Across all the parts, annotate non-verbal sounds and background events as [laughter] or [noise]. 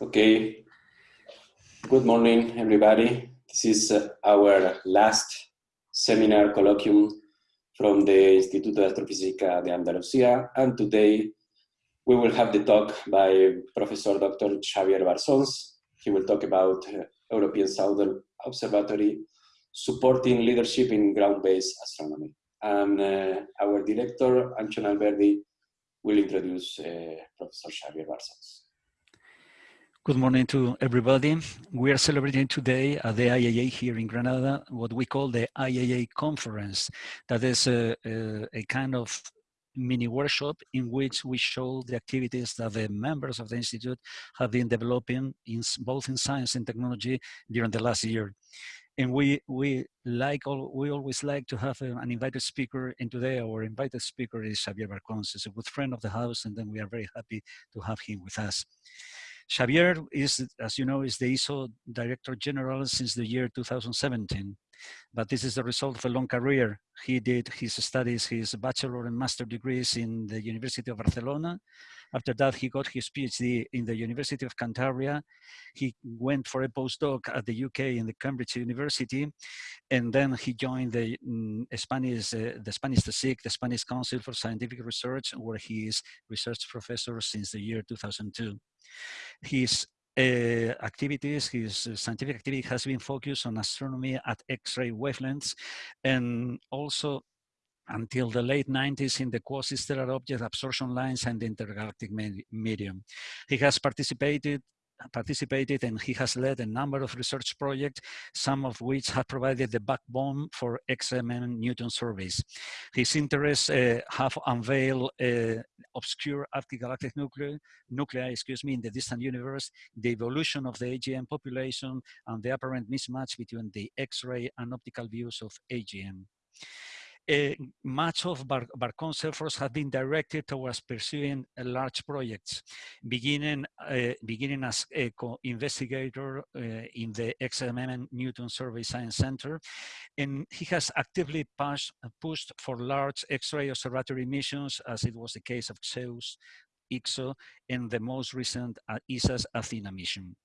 Okay. Good morning, everybody. This is uh, our last seminar colloquium from the Instituto de Astrofísica de Andalucía. And today we will have the talk by Professor Dr. Xavier Barcons. He will talk about uh, European Southern Observatory supporting leadership in ground-based astronomy. And uh, our director, Antxon Alberdi, will introduce uh, Professor Xavier Barcons. Good morning to everybody. We are celebrating today at the IAA here in Granada, what we call the IAA conference. That is a, a, a, kind of mini workshop in which we show the activities that the members of the Institute have been developing in both in science and technology during the last year. And we we like all, we always like to have uh, an invited speaker. And today our invited speaker is Xavier Barcons, he's a good friend of the house, and then we are very happy to have him with us. Xavier is, as you know, is the ESO Director General since the year 2017. But this is the result of a long career. He did his studies, his bachelor and master degrees in the University of Barcelona. After that, he got his PhD in the University of Cantabria. He went for a postdoc at the UK in the Cambridge University. And then he joined the um, Spanish, uh, the Spanish CSIC, the Spanish Council for Scientific Research, where he is research professor since the year 2002. His activities, his uh, scientific activity has been focused on astronomy at X-ray wavelengths and also until the late 90s in the quasi-stellar object absorption lines and the intergalactic medium. He has participated participated and he has led a number of research projects, some of which have provided the backbone for XMM Newton surveys. His interests uh, have unveiled uh, obscure galactic nuclei, nuclei excuse me, in the distant universe, the evolution of the AGN population, and the apparent mismatch between the X-ray and optical views of AGN uh, much of Bar Barcon's efforts have been directed towards pursuing uh, large projects, beginning, uh, beginning as a co-investigator uh, in the XMM Newton Survey Science Center. And he has actively pushed, for large X-ray observatory missions, as it was the case of XEUS, IXO, and the most recent uh, ESA's Athena mission.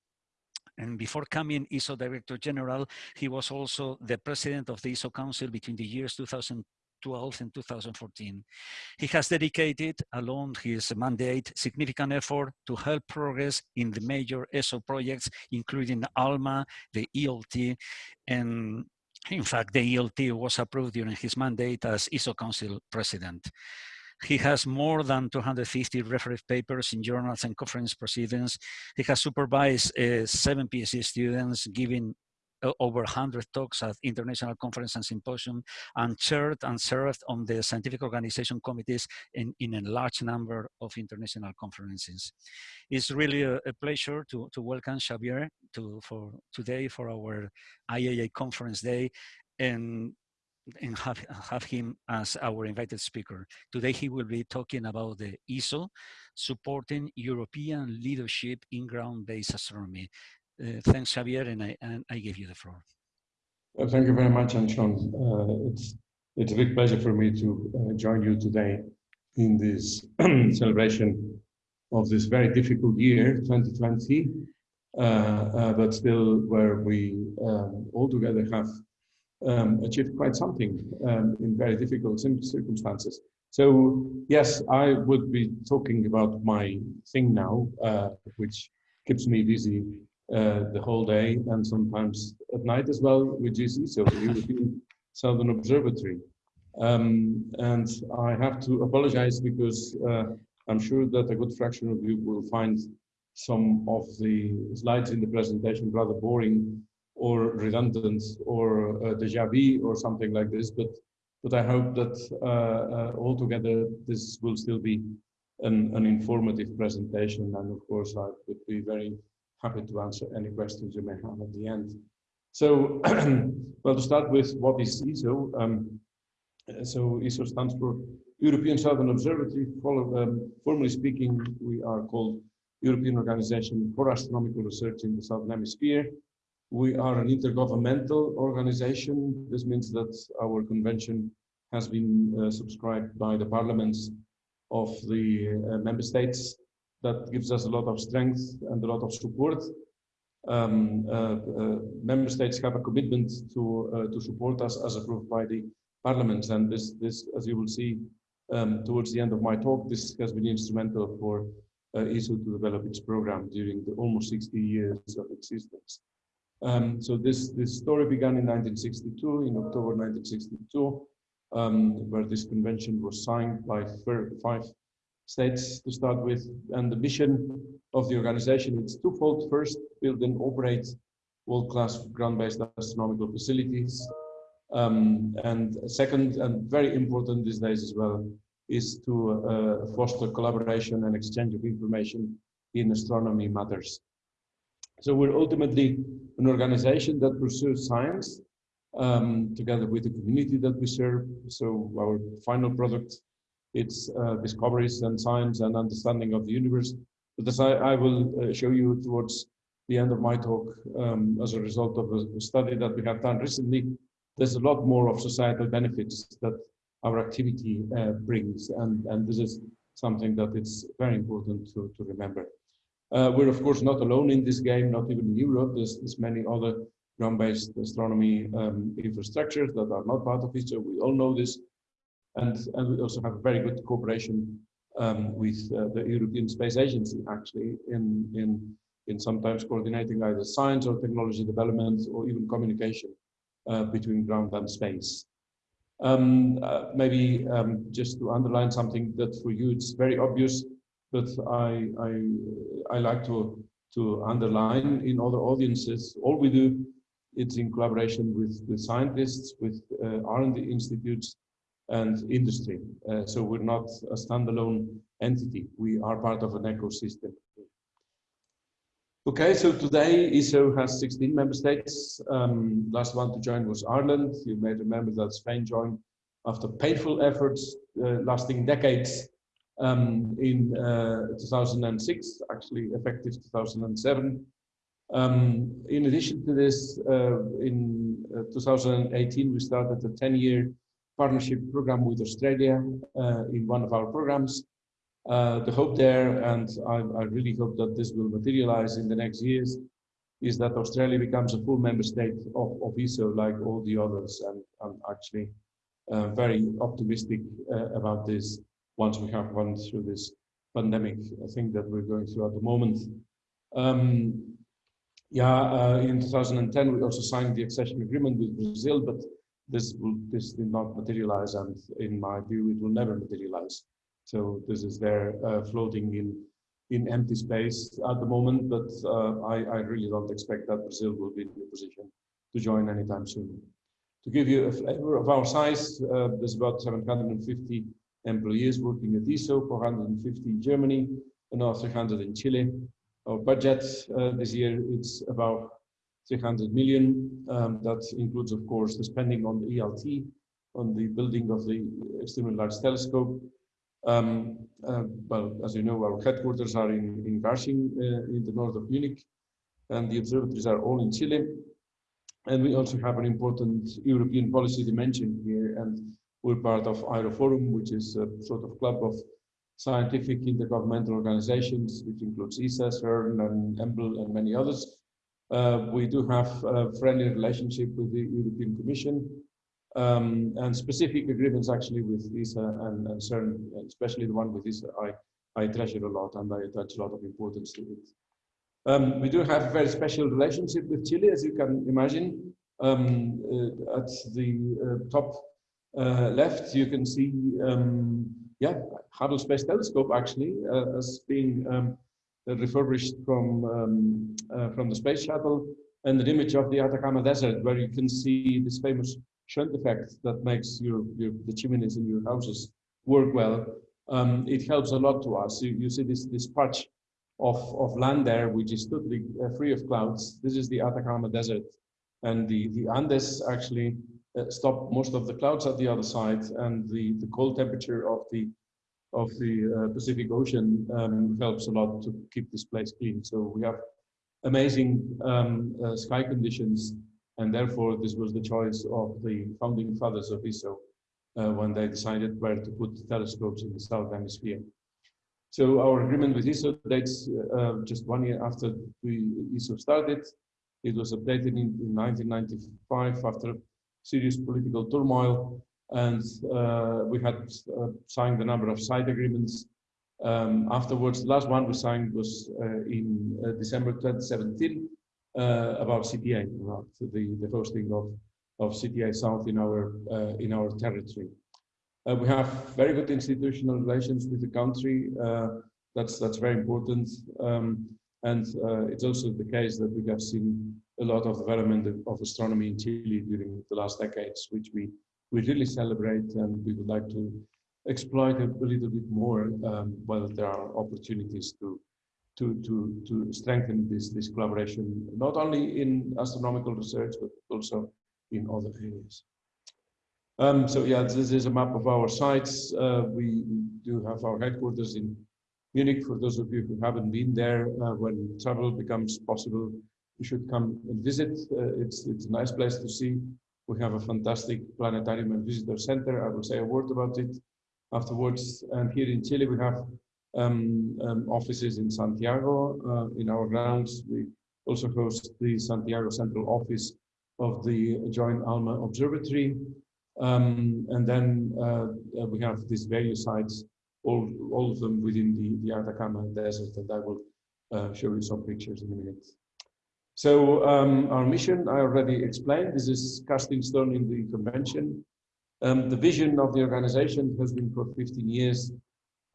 And before coming ESO Director General, he was also the president of the ESO Council between the years 2012 and 2014. He has dedicated, along his mandate, significant effort to help progress in the major ESO projects, including ALMA, the ELT, and in fact, the ELT was approved during his mandate as ESO Council President. He has more than 250 reference papers in journals and conference proceedings. He has supervised uh, seven PhD students giving uh, over 100 talks at international conference and symposium and chaired and served on the scientific organization committees in, in a large number of international conferences. It's really a, a pleasure to, to welcome Xavier to, for today for our IAA conference day. And and have, have him as our invited speaker. Today he will be talking about the ESO, supporting European leadership in ground-based astronomy. Uh, thanks, Javier, and I, and I give you the floor. Well, thank you very much, Antxon. Uh, it's, it's a big pleasure for me to uh, join you today in this [clears throat] celebration of this very difficult year, 2020, uh, uh, but still where we um, all together have um, achieved quite something um, in very difficult circumstances. So yes, I would be talking about my thing now, uh, which keeps me busy uh, the whole day and sometimes at night as well, which is ESO, the European Southern Observatory. Um, and I have to apologize because uh, I'm sure that a good fraction of you will find some of the slides in the presentation rather boring or redundant or uh, deja vu or something like this. But but I hope that uh, uh, altogether this will still be an, an informative presentation. And of course, I would be very happy to answer any questions you may have at the end. So, [clears throat] well, to start with, what is ESO? Um, so ESO stands for European Southern Observatory. Follow, um, formally speaking, we are called European Organization for Astronomical Research in the Southern Hemisphere. We are an intergovernmental organization. This means that our convention has been uh, subscribed by the parliaments of the uh, member states that gives us a lot of strength and a lot of support. Um, uh, uh, member states have a commitment to uh, to support us as approved by the parliament, and this this, as you will see um, towards the end of my talk, this has been instrumental for uh, ESO to develop its program during the almost 60 years of existence. Um, so this this story began in 1962, in October 1962, um, where this convention was signed by five states to start with. And the mission of the organization is twofold. First, build and operate world-class ground-based astronomical facilities. Um, and second, and very important these days as well, is to uh, foster collaboration and exchange of information in astronomy matters. So we're ultimately an organization that pursues science um, together with the community that we serve. So our final product its uh, discoveries and science and understanding of the universe. But as I, I will uh, show you towards the end of my talk, um, as a result of a study that we have done recently, there's a lot more of societal benefits that our activity uh, brings. And, and this is something that it's very important to, to remember. Uh, we're of course not alone in this game, not even in Europe. There's, there's many other ground-based astronomy um, infrastructures that are not part of it, we all know this. And, and we also have very good cooperation um, with uh, the European Space Agency, actually, in, in, in sometimes coordinating either science or technology development or even communication uh, between ground and space. Um, uh, maybe um, just to underline something that for you it's very obvious, but I, I, I like to, to underline in other audiences. All we do, it's in collaboration with, with scientists, with uh, R&D institutes, and industry. Uh, so we're not a standalone entity. We are part of an ecosystem. Okay, so today ESO has 16 member states. Um, last one to join was Ireland. You may remember that Spain joined after painful efforts uh, lasting decades um, in uh, 2006, actually effective 2007. Um, in addition to this, uh, in uh, 2018, we started a 10-year partnership program with Australia uh, in one of our programs. Uh, the hope there, and I, I, really hope that this will materialize in the next years, is that Australia becomes a full member state of, of ESO like all the others. And I'm actually uh, very optimistic uh, about this once we have gone through this pandemic I think that we're going through at the moment. Um, yeah, uh, in 2010, we also signed the accession agreement with Brazil, but this will, this did not materialize, and in my view, it will never materialize. So this is there uh, floating in in empty space at the moment, but uh, I, I really don't expect that Brazil will be in a position to join anytime soon. To give you a flavor of our size, uh, there's about 750 employees working at ESO, 450 in Germany, another 300 in Chile. Our budget uh, this year, it's about 300 million. Um, that includes, of course, the spending on the ELT, on the building of the extremely large telescope. Um, uh, well, as you know, our headquarters are in, in Garching, uh, in the north of Munich, and the observatories are all in Chile. And we also have an important European policy dimension here, and we're part of EIROforum, which is a sort of club of scientific intergovernmental organizations, which includes ESA, CERN, and EMBL, and many others. Uh, we do have a friendly relationship with the European Commission um, and specific agreements actually with ESA and, and CERN, especially the one with ESA, I, I treasure a lot and I attach a lot of importance to it. Um, we do have a very special relationship with Chile, as you can imagine. Um, uh, at the uh, top left, you can see, um, yeah, Hubble Space Telescope actually uh, as being um, refurbished from um, uh, from the space shuttle, and an image of the Atacama Desert, where you can see this famous shunt effect that makes your, your the chimneys in your houses work well. Um, it helps a lot to us. You, you see this this patch of of land there, which is totally uh, free of clouds. This is the Atacama Desert, and the the Andes actually uh, stop most of the clouds at the other side, and the the cold temperature of the of the uh, Pacific Ocean um, helps a lot to keep this place clean. So we have amazing um, uh, sky conditions, and therefore this was the choice of the founding fathers of ESO uh, when they decided where to put telescopes in the southern hemisphere. So our agreement with ESO dates uh, just one year after we ESO started. It was updated in, in 1995 after serious political turmoil, and uh, we had uh, signed a number of side agreements. Um, afterwards, the last one we signed was uh, in uh, December 2017 uh, about CTA, about the, the hosting of, of CTA South in our, in our territory. We have very good institutional relations with the country. That's that's very important. Um, and it's also the case that we have seen a lot of development of astronomy in Chile during the last decades, which we, we really celebrate and we would like to exploit a, a little bit more um, while there are opportunities to, to, to, to strengthen this, this collaboration, not only in astronomical research, but also in other areas. Um, so yeah, this is a map of our sites. Uh, we, do have our headquarters in Munich. For those of you who haven't been there, uh, when travel becomes possible, you should come and visit. Uh, it's, it's a nice place to see. We have a fantastic planetarium and visitor center. I will say a word about it afterwards. And here in Chile, we have um, um, offices in Santiago. Uh, in our grounds, we also host the Santiago Central Office of the Joint ALMA Observatory. Um, and then uh, uh, we have these various sites, all, all of them within the, the Atacama Desert that I will uh, show you some pictures in a minute. So um, our mission, I already explained, this is casting stone in the convention. Um, the vision of the organization has been for 15 years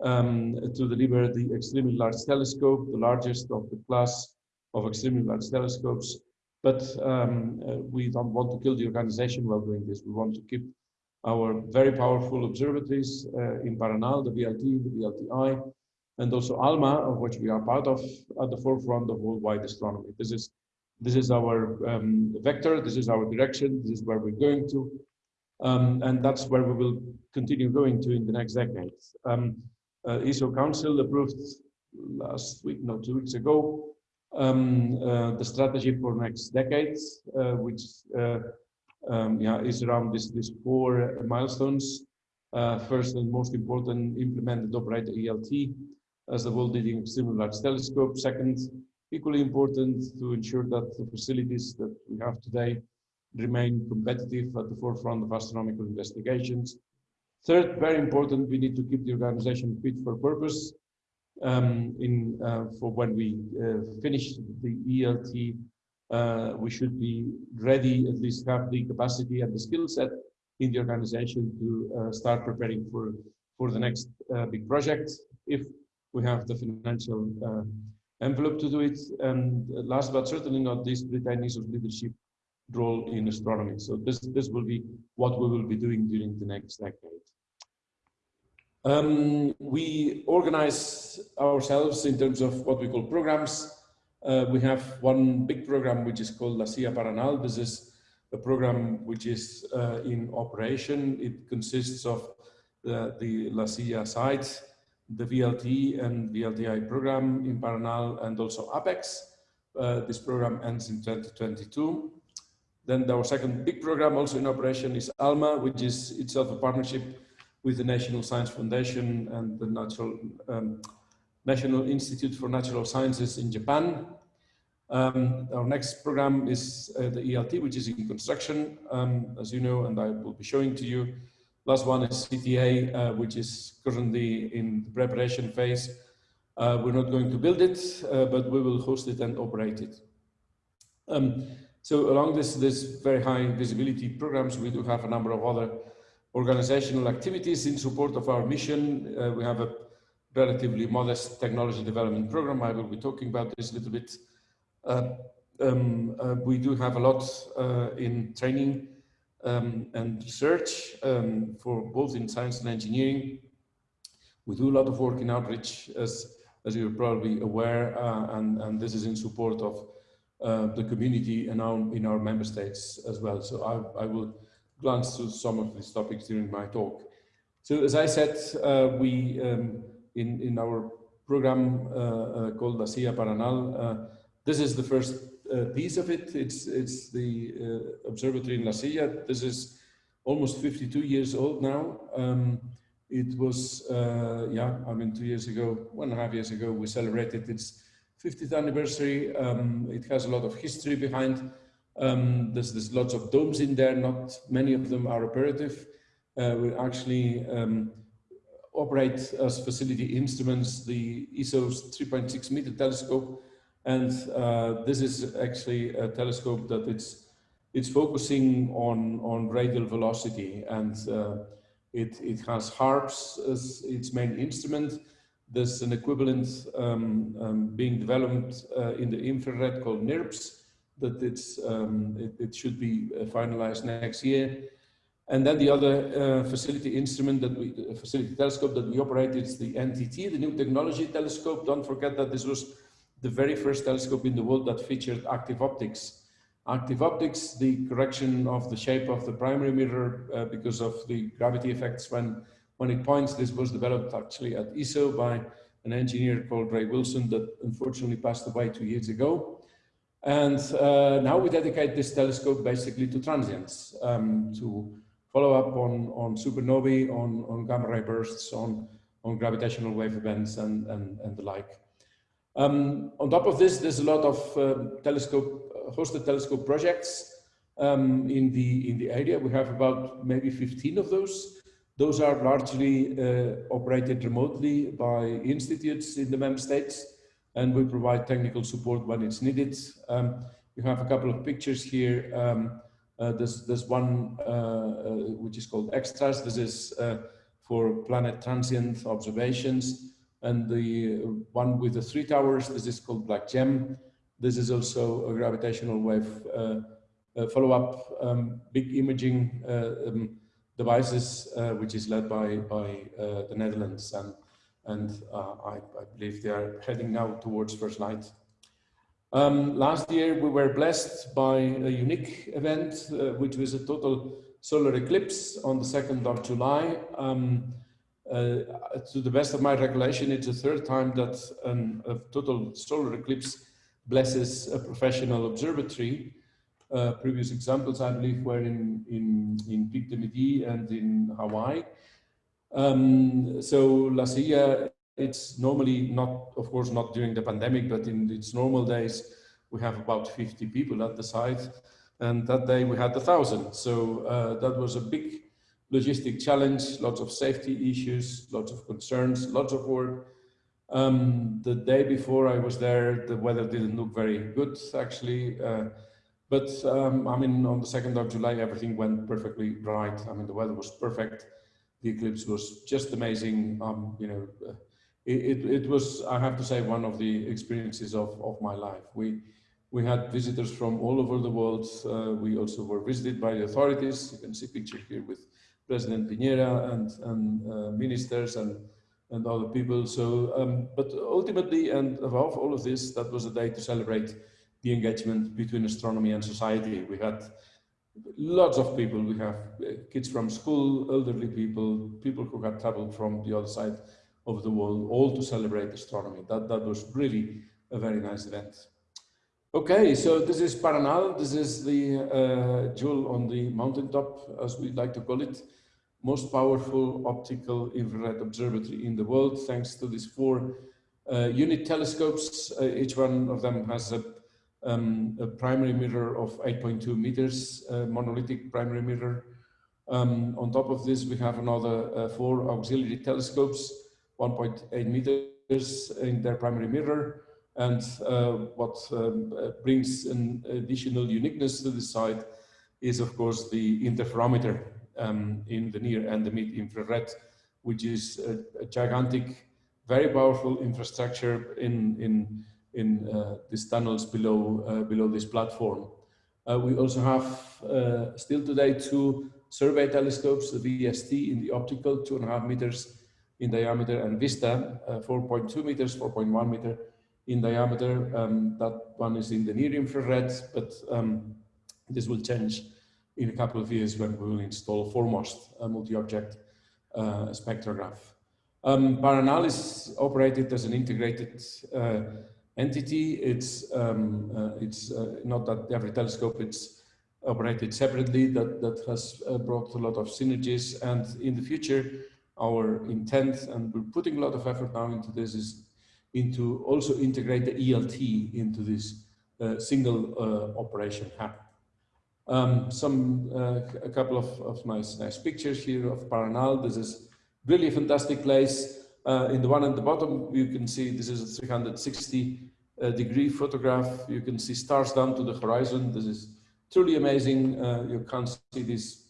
um, to deliver the extremely large telescope, the largest of the class of extremely large telescopes but um, uh, we don't want to kill the organization while doing this. We want to keep our very powerful observatories uh, in Paranal, the VLT, the VLTI, and also ALMA, of which we are part of, at the forefront of worldwide astronomy. This is this is our um, vector, this is our direction, this is where we're going to, um, and that's where we will continue going to in the next decade. Um, uh, ESO Council approved last week, no, two weeks ago, um, uh, the strategy for next decades, uh, which uh, um, yeah, is around this, four milestones. first and most important, implement and operate ELT as the world leading extremely large telescope. Second, equally important to ensure that the facilities that we have today remain competitive at the forefront of astronomical investigations. Third, very important, we need to keep the organization fit for purpose um, in uh, for when we uh, finish the ELT, uh, we should be ready, at least have the capacity and the skill set in the organization to uh, start preparing for, for the next uh, big project if we have the financial uh, envelope to do it. And last but certainly not least, Britannia's leadership role in astronomy. So this, this will be what we will be doing during the next decade. Um, we organize ourselves in terms of what we call programs. Uh, we have one big program which is called La Silla Paranal. This is a program which is uh, in operation. It consists of the, the La Silla site, the VLT and VLTI program in Paranal and also APEX. Uh, this program ends in 2022. Then our second big program also in operation is ALMA, which is itself a partnership with the National Science Foundation and the Natural, um, National Institute for Natural Sciences in Japan. Um, our next program is uh, the ELT, which is in construction, um, as you know, and I will be showing to you. Last one is CTA, uh, which is currently in the preparation phase. Uh, we're not going to build it, uh, but we will host it and operate it. Um, so along this, this very high visibility programs, we do have a number of other organizational activities in support of our mission. Uh, we have a relatively modest technology development program. I will be talking about this a little bit. Uh, um, uh, we do have a lot in training um, and research um, for both in science and engineering. We do a lot of work in outreach, as, as you're probably aware, uh, and, and this is in support of uh, the community and our, in our member states as well. So I, I will glance through some of these topics during my talk. So as I said, uh, we um, in in our program uh, uh, called La Silla Paranal, uh, this is the first piece of it. It's it's the uh, observatory in La Silla. This is almost 52 years old now. Um, it was, uh, yeah, I mean, two years ago, one and a half years ago, we celebrated its 50th anniversary. Um, it has a lot of history behind. Um, there's, there's lots of domes in there. Not many of them are operative. Uh, we actually um, operate as facility instruments the ESO's 3.6 meter telescope. And uh, this is actually a telescope that it's, it's focusing on, on radial velocity and uh, it, it has HARPS as its main instrument. There's an equivalent um, um, being developed uh, in the infrared called NIRPS that it's, um, it, it, should be uh, finalized next year. And then the other uh, facility instrument that we, facility telescope that we operate is the NTT, the New Technology Telescope. Don't forget that this was the very first telescope in the world that featured active optics. Active optics, the correction of the shape of the primary mirror uh, because of the gravity effects when, when it points. This was developed actually at ESO by an engineer called Ray Wilson that unfortunately passed away two years ago. And uh, now we dedicate this telescope basically to transients, um, to follow up on, on supernovae, on, on gamma ray bursts, on, on gravitational wave events and, and, and the like. Um, on top of this, there's a lot of uh, telescope, uh, hosted telescope projects um, in, the, in the area. We have about maybe 15 of those. Those are largely uh, operated remotely by institutes in the member states, and we provide technical support when it's needed. Um, we have a couple of pictures here. Um, uh, there's, there's one uh, uh, which is called ExTrA. This is for planet transient observations and the one with the three towers, this is called BlackGEM. This is also a gravitational wave uh, uh, follow-up um, big imaging uh, um, devices, uh, which is led by, by uh, the Netherlands. And, and I, I, believe they are heading now towards first light. Um, last year, we were blessed by a unique event, which was a total solar eclipse on the 2nd of July. Um, to the best of my recollection, it's the third time that an, a total solar eclipse blesses a professional observatory. Uh, previous examples, I believe, were in, in, in Pic du Midi and in Hawaii. Um, so La Silla, it's normally not, of course, not during the pandemic, but in its normal days, we have about 50 people at the site. And that day we had a thousand. So uh, that was a big logistic challenge, lots of safety issues, lots of concerns, lots of work. Um, the day before I was there, the weather didn't look very good, actually. Uh, but um, I mean, on the 2nd of July, everything went perfectly right. I mean, the weather was perfect. The eclipse was just amazing. Um, you know, uh, it, it, it, was, I have to say, one of the experiences of, of my life. We, we had visitors from all over the world. Uh, we also were visited by the authorities. You can see picture here with President Piñera and, and uh, ministers and, and other people. So, um, but ultimately, and above all of this, that was a day to celebrate the engagement between astronomy and society. We had lots of people. We have uh, kids from school, elderly people, people who had traveled from the other side of the world, all to celebrate astronomy. That, that was really a very nice event. Okay, so this is Paranal. This is the uh, jewel on the mountaintop, as we like to call it most powerful optical infrared observatory in the world, thanks to these four uh, unit telescopes. Uh, each one of them has a, um, a primary mirror of 8.2 meters, uh, monolithic primary mirror. Um, on top of this, we have another uh, four auxiliary telescopes, 1.8 meters in their primary mirror. And uh, what um, uh, brings an additional uniqueness to the site is, of course, the interferometer um, in the near and the mid infrared, which is a, a gigantic, very powerful infrastructure in, in, in uh, these tunnels below, uh, below this platform. Uh, we also have uh, still today two survey telescopes, the VST in the optical, two and a half meters in diameter, and VISTA, uh, 4.2 meters, 4.1 meter in diameter. Um, that one is in the near infrared, but um, this will change in a couple of years when we will install 4MOST a multi-object uh, spectrograph. Um, Paranal is operated as an integrated uh, entity. It's, um, uh, it's uh, not that every telescope it's operated separately, that, that has uh, brought a lot of synergies. And in the future, our intent, and we're putting a lot of effort now into this, is into also integrate the ELT into this uh, single uh, operation. Um, some, uh, a couple of, of nice, nice pictures here of Paranal. This is really a fantastic place. Uh, in the one at the bottom, you can see this is a 360 uh, degree photograph. You can see stars down to the horizon. This is truly amazing. Uh, you can't see this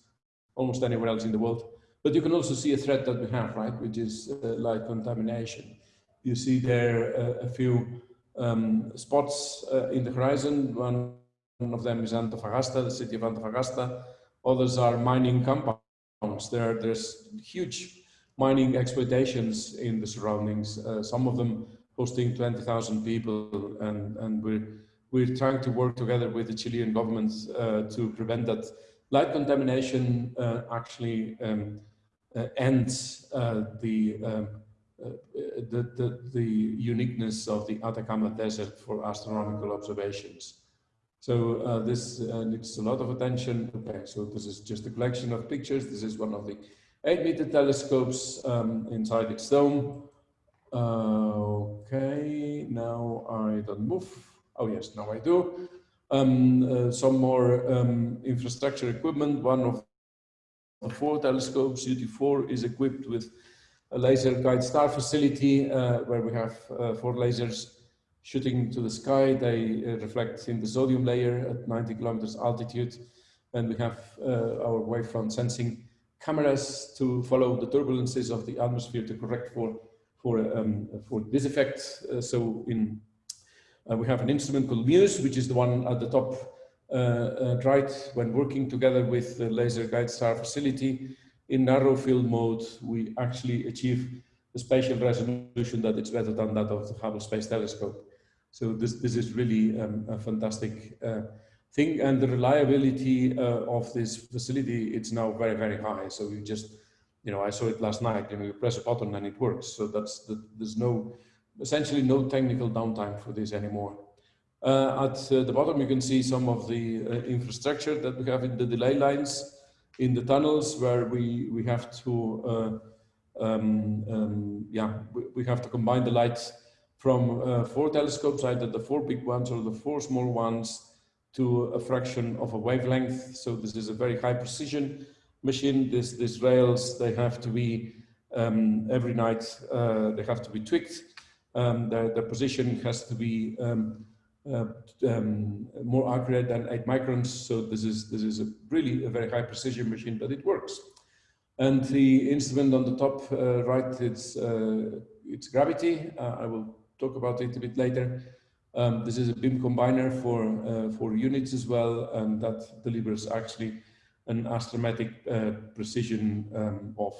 almost anywhere else in the world. But you can also see a threat that we have, right, which is uh, light contamination. You see there uh, a few um, spots in the horizon. One of them is Antofagasta, the city of Antofagasta. Others are mining compounds. There, there's huge mining exploitations in the surroundings. Uh, some of them hosting 20,000 people, and and we're we're trying to work together with the Chilean government uh, to prevent that light contamination uh, actually um, uh, ends uh, the um, uh, the, the, the uniqueness of the Atacama Desert for astronomical observations. So uh, this uh, needs a lot of attention. Okay, so this is just a collection of pictures. This is one of the eight meter telescopes um, inside its dome. Uh, okay, now I don't move. Oh yes, now I do. Um, uh, some more um, infrastructure equipment. One of the four telescopes, UT4, is equipped with a laser guide star facility uh, where we have uh, four lasers shooting to the sky. They uh, reflect in the sodium layer at 90 kilometers altitude. And we have uh, our wavefront sensing cameras to follow the turbulences of the atmosphere to correct for, for, um, for this effect. Uh, so in, uh, we have an instrument called MUSE, which is the one at the top right when working together with the laser guide star facility in narrow field mode, we actually achieve a spatial resolution that is better than that of the Hubble Space Telescope. So this, this is really um, a fantastic uh, thing. And the reliability uh, of this facility, it's now very, very high. So you just, you know, I saw it last night, you know, you press a button and it works. So that's, the, there's no, essentially no technical downtime for this anymore. Uh, at uh, the bottom, you can see some of the uh, infrastructure that we have in the delay lines in the tunnels where we, we have to, uh, um, um, yeah, we, we, have to combine the lights from uh, four telescopes, either the four big ones or the four small ones to a fraction of a wavelength. So this is a very high precision machine. This, these rails, they have to be, um, every night, uh, they have to be tweaked. Um, their, their position has to be um, uh, um, more accurate than eight microns. So this is, this is a really a very high precision machine, but it works. And the instrument on the top uh, right, it's, uh, it's gravity. Uh, I will talk about it a bit later. Um, this is a beam combiner for, uh, for units as well, and that delivers actually an astrometric uh, precision um, of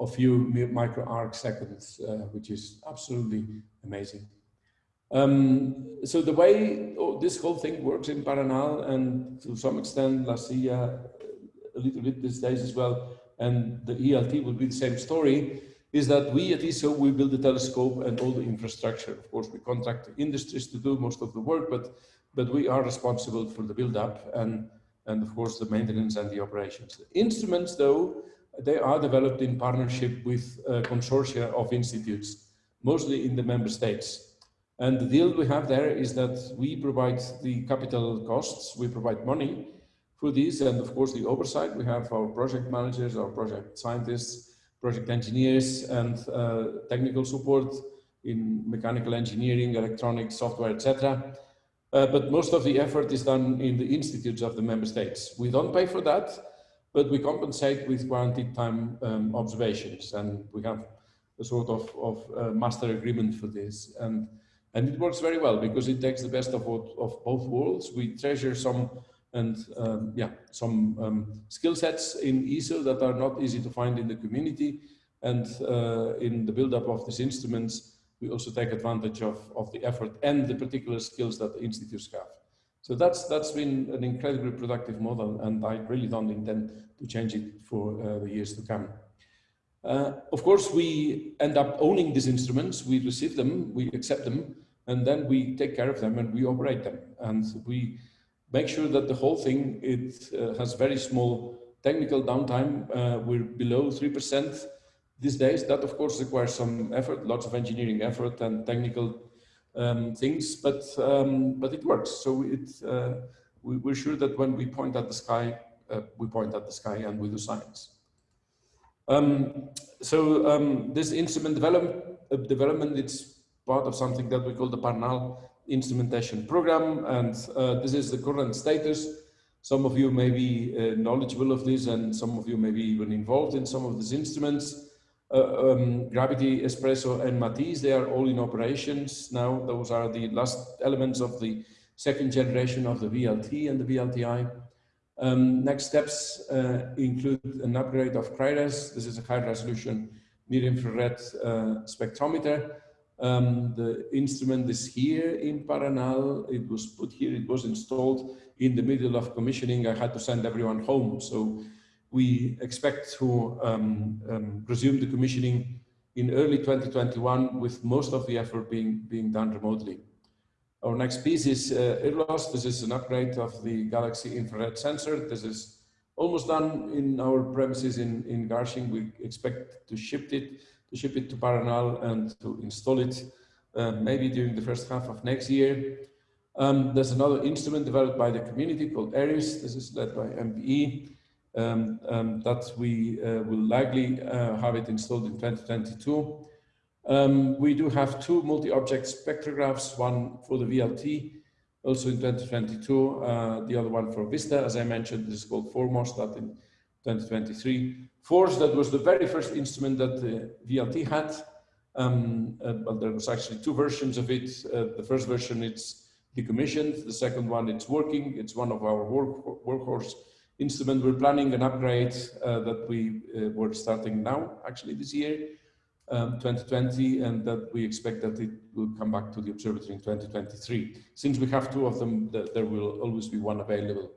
a few micro arc seconds, which is absolutely amazing. Um, so the way oh, this whole thing works in Paranal and to some extent La Silla a little bit these days as well, and the ELT will be the same story, is that we at ESO, we build the telescope and all the infrastructure. Of course, we contract industries to do most of the work, but, but we are responsible for the build-up and, and of course the maintenance and the operations. The instruments though, they are developed in partnership with a consortia of institutes, mostly in the member states. And the deal we have there is that we provide the capital costs, we provide money for these, and of course the oversight. We have our project managers, our project scientists, project engineers, and uh, technical support in mechanical engineering, electronics, software, etc. Uh, but most of the effort is done in the institutes of the member states. We don't pay for that, but we compensate with guaranteed time um, observations, and we have a sort of, of uh, master agreement for this. And and it works very well because it takes the best of, of both worlds. We treasure some and um, yeah, some um, skill sets in ESO that are not easy to find in the community. And uh, in the build-up of these instruments, we also take advantage of, of the effort and the particular skills that the institutes have. So that's that's been an incredibly productive model, and I really don't intend to change it for uh, the years to come. Uh, of course, we end up owning these instruments. We receive them, we accept them, and then we take care of them and we operate them. And we make sure that the whole thing, it uh, has very small technical downtime. Uh, we're below 3% these days. That of course requires some effort, lots of engineering effort and technical um, things, but um, but it works. So it uh, we, are sure that when we point at the sky, uh, we point at the sky and we do science. Um, so um, this instrument uh, development, it's part of something that we call the Paranal instrumentation program, and uh, this is the current status. Some of you may be uh, knowledgeable of this, and some of you may be even involved in some of these instruments. Uh, um, Gravity, Espresso, and Matisse, they are all in operations now. Those are the last elements of the second generation of the VLT and the VLTI. Um, next steps uh, include an upgrade of CRIRES. This is a high resolution near infrared uh, spectrometer. Um, the instrument is here in Paranal. It was put here, it was installed in the middle of commissioning. I had to send everyone home. So we expect to um, um, resume the commissioning in early 2021 with most of the effort being, being done remotely. Our next piece is uh, IRLOS. This is an upgrade of the Galaxy infrared sensor. This is almost done in our premises in, in Garching. We expect to ship it, to ship it to Paranal and to install it uh, maybe during the first half of next year. Um, there's another instrument developed by the community called ERIS. This is led by MPE um, um, that we uh, will likely uh, have it installed in 2022. Um, we do have two multi-object spectrographs, one for the VLT, also in 2022, uh, the other one for Vista, as I mentioned, this is called 4MOST, that in 2023. FORS, that was the very first instrument that the VLT had. Um, uh, well, there was actually two versions of it. Uh, the first version, it's decommissioned. The second one, it's working. It's one of our work, workhorse instruments. We're planning an upgrade uh, that we uh, were starting now, actually this year um, 2020 and that we expect that it will come back to the observatory in 2023. Since we have two of them, there will always be one available.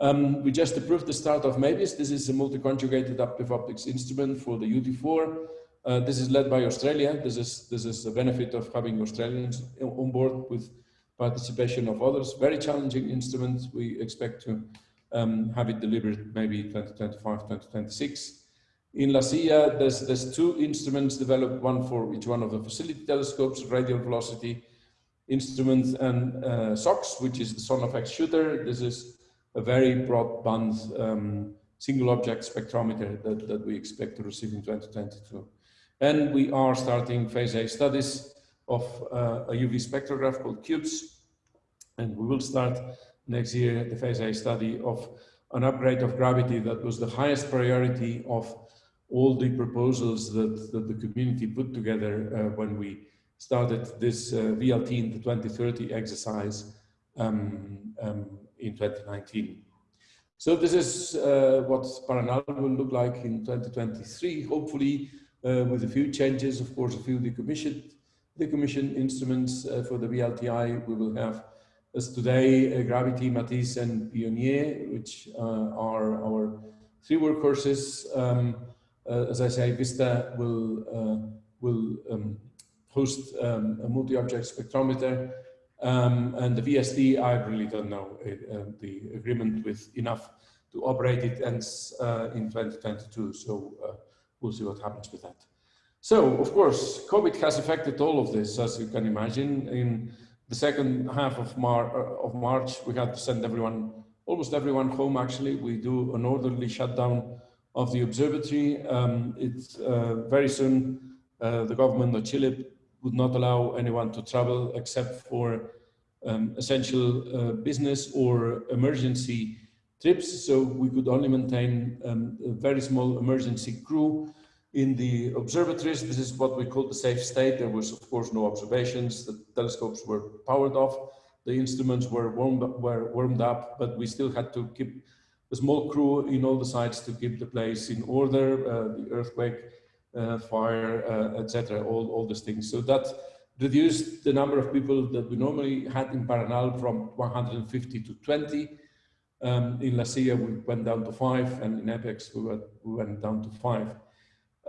Um, we just approved the start of MAVIS. This is a multi-conjugated adaptive optics instrument for the UT4. Uh, this is led by Australia. This is, this is the benefit of having Australians on board with participation of others. Very challenging instrument. We expect to um, have it delivered maybe 2025, 2026. In La Silla, there's, there's two instruments developed, one for each one of the facility telescopes, radial velocity instrument and uh, SOXS, which is the Son of X-Shooter. This is a very broadband um, single object spectrometer that, that we expect to receive in 2022. And we are starting phase A studies of uh, a UV spectrograph called CUBES. And we will start next year the phase A study of an upgrade of gravity that was the highest priority of all the proposals that, that the community put together uh, when we started this uh, VLT in the 2030 exercise um, um, in 2019. So this is uh, what Paranal will look like in 2023, hopefully uh, with a few changes, of course, a few decommissioned, instruments uh, for the VLTI. We will have, as today, uh, Gravity, Matisse, and PIONIER, which are our three workhorses. Um, uh, as I say, Vista will, uh, will um, host um, a multi-object spectrometer. Um, and the VST, I really don't know. It, uh, the agreement with INAF to operate it ends in 2022. So we'll see what happens with that. So, of course, COVID has affected all of this, as you can imagine. In the second half of, Mar of March, we had to send everyone, almost everyone home actually. We do an orderly shutdown of the observatory. Um, it's uh, very soon uh, the government of Chile would not allow anyone to travel except for um, essential uh, business or emergency trips. So we could only maintain um, a very small emergency crew in the observatories. This is what we call the safe state. There was, of course, no observations. The telescopes were powered off. The instruments were warmed up, were warmed up, but we still had to keep a small crew in all the sites to keep the place in order, uh, the earthquake, fire, uh, etc., all, all these things. So that reduced the number of people that we normally had in Paranal from 150 to 20. Um, in La Silla, we went down to five, and in Apex, we, were, we went down to five.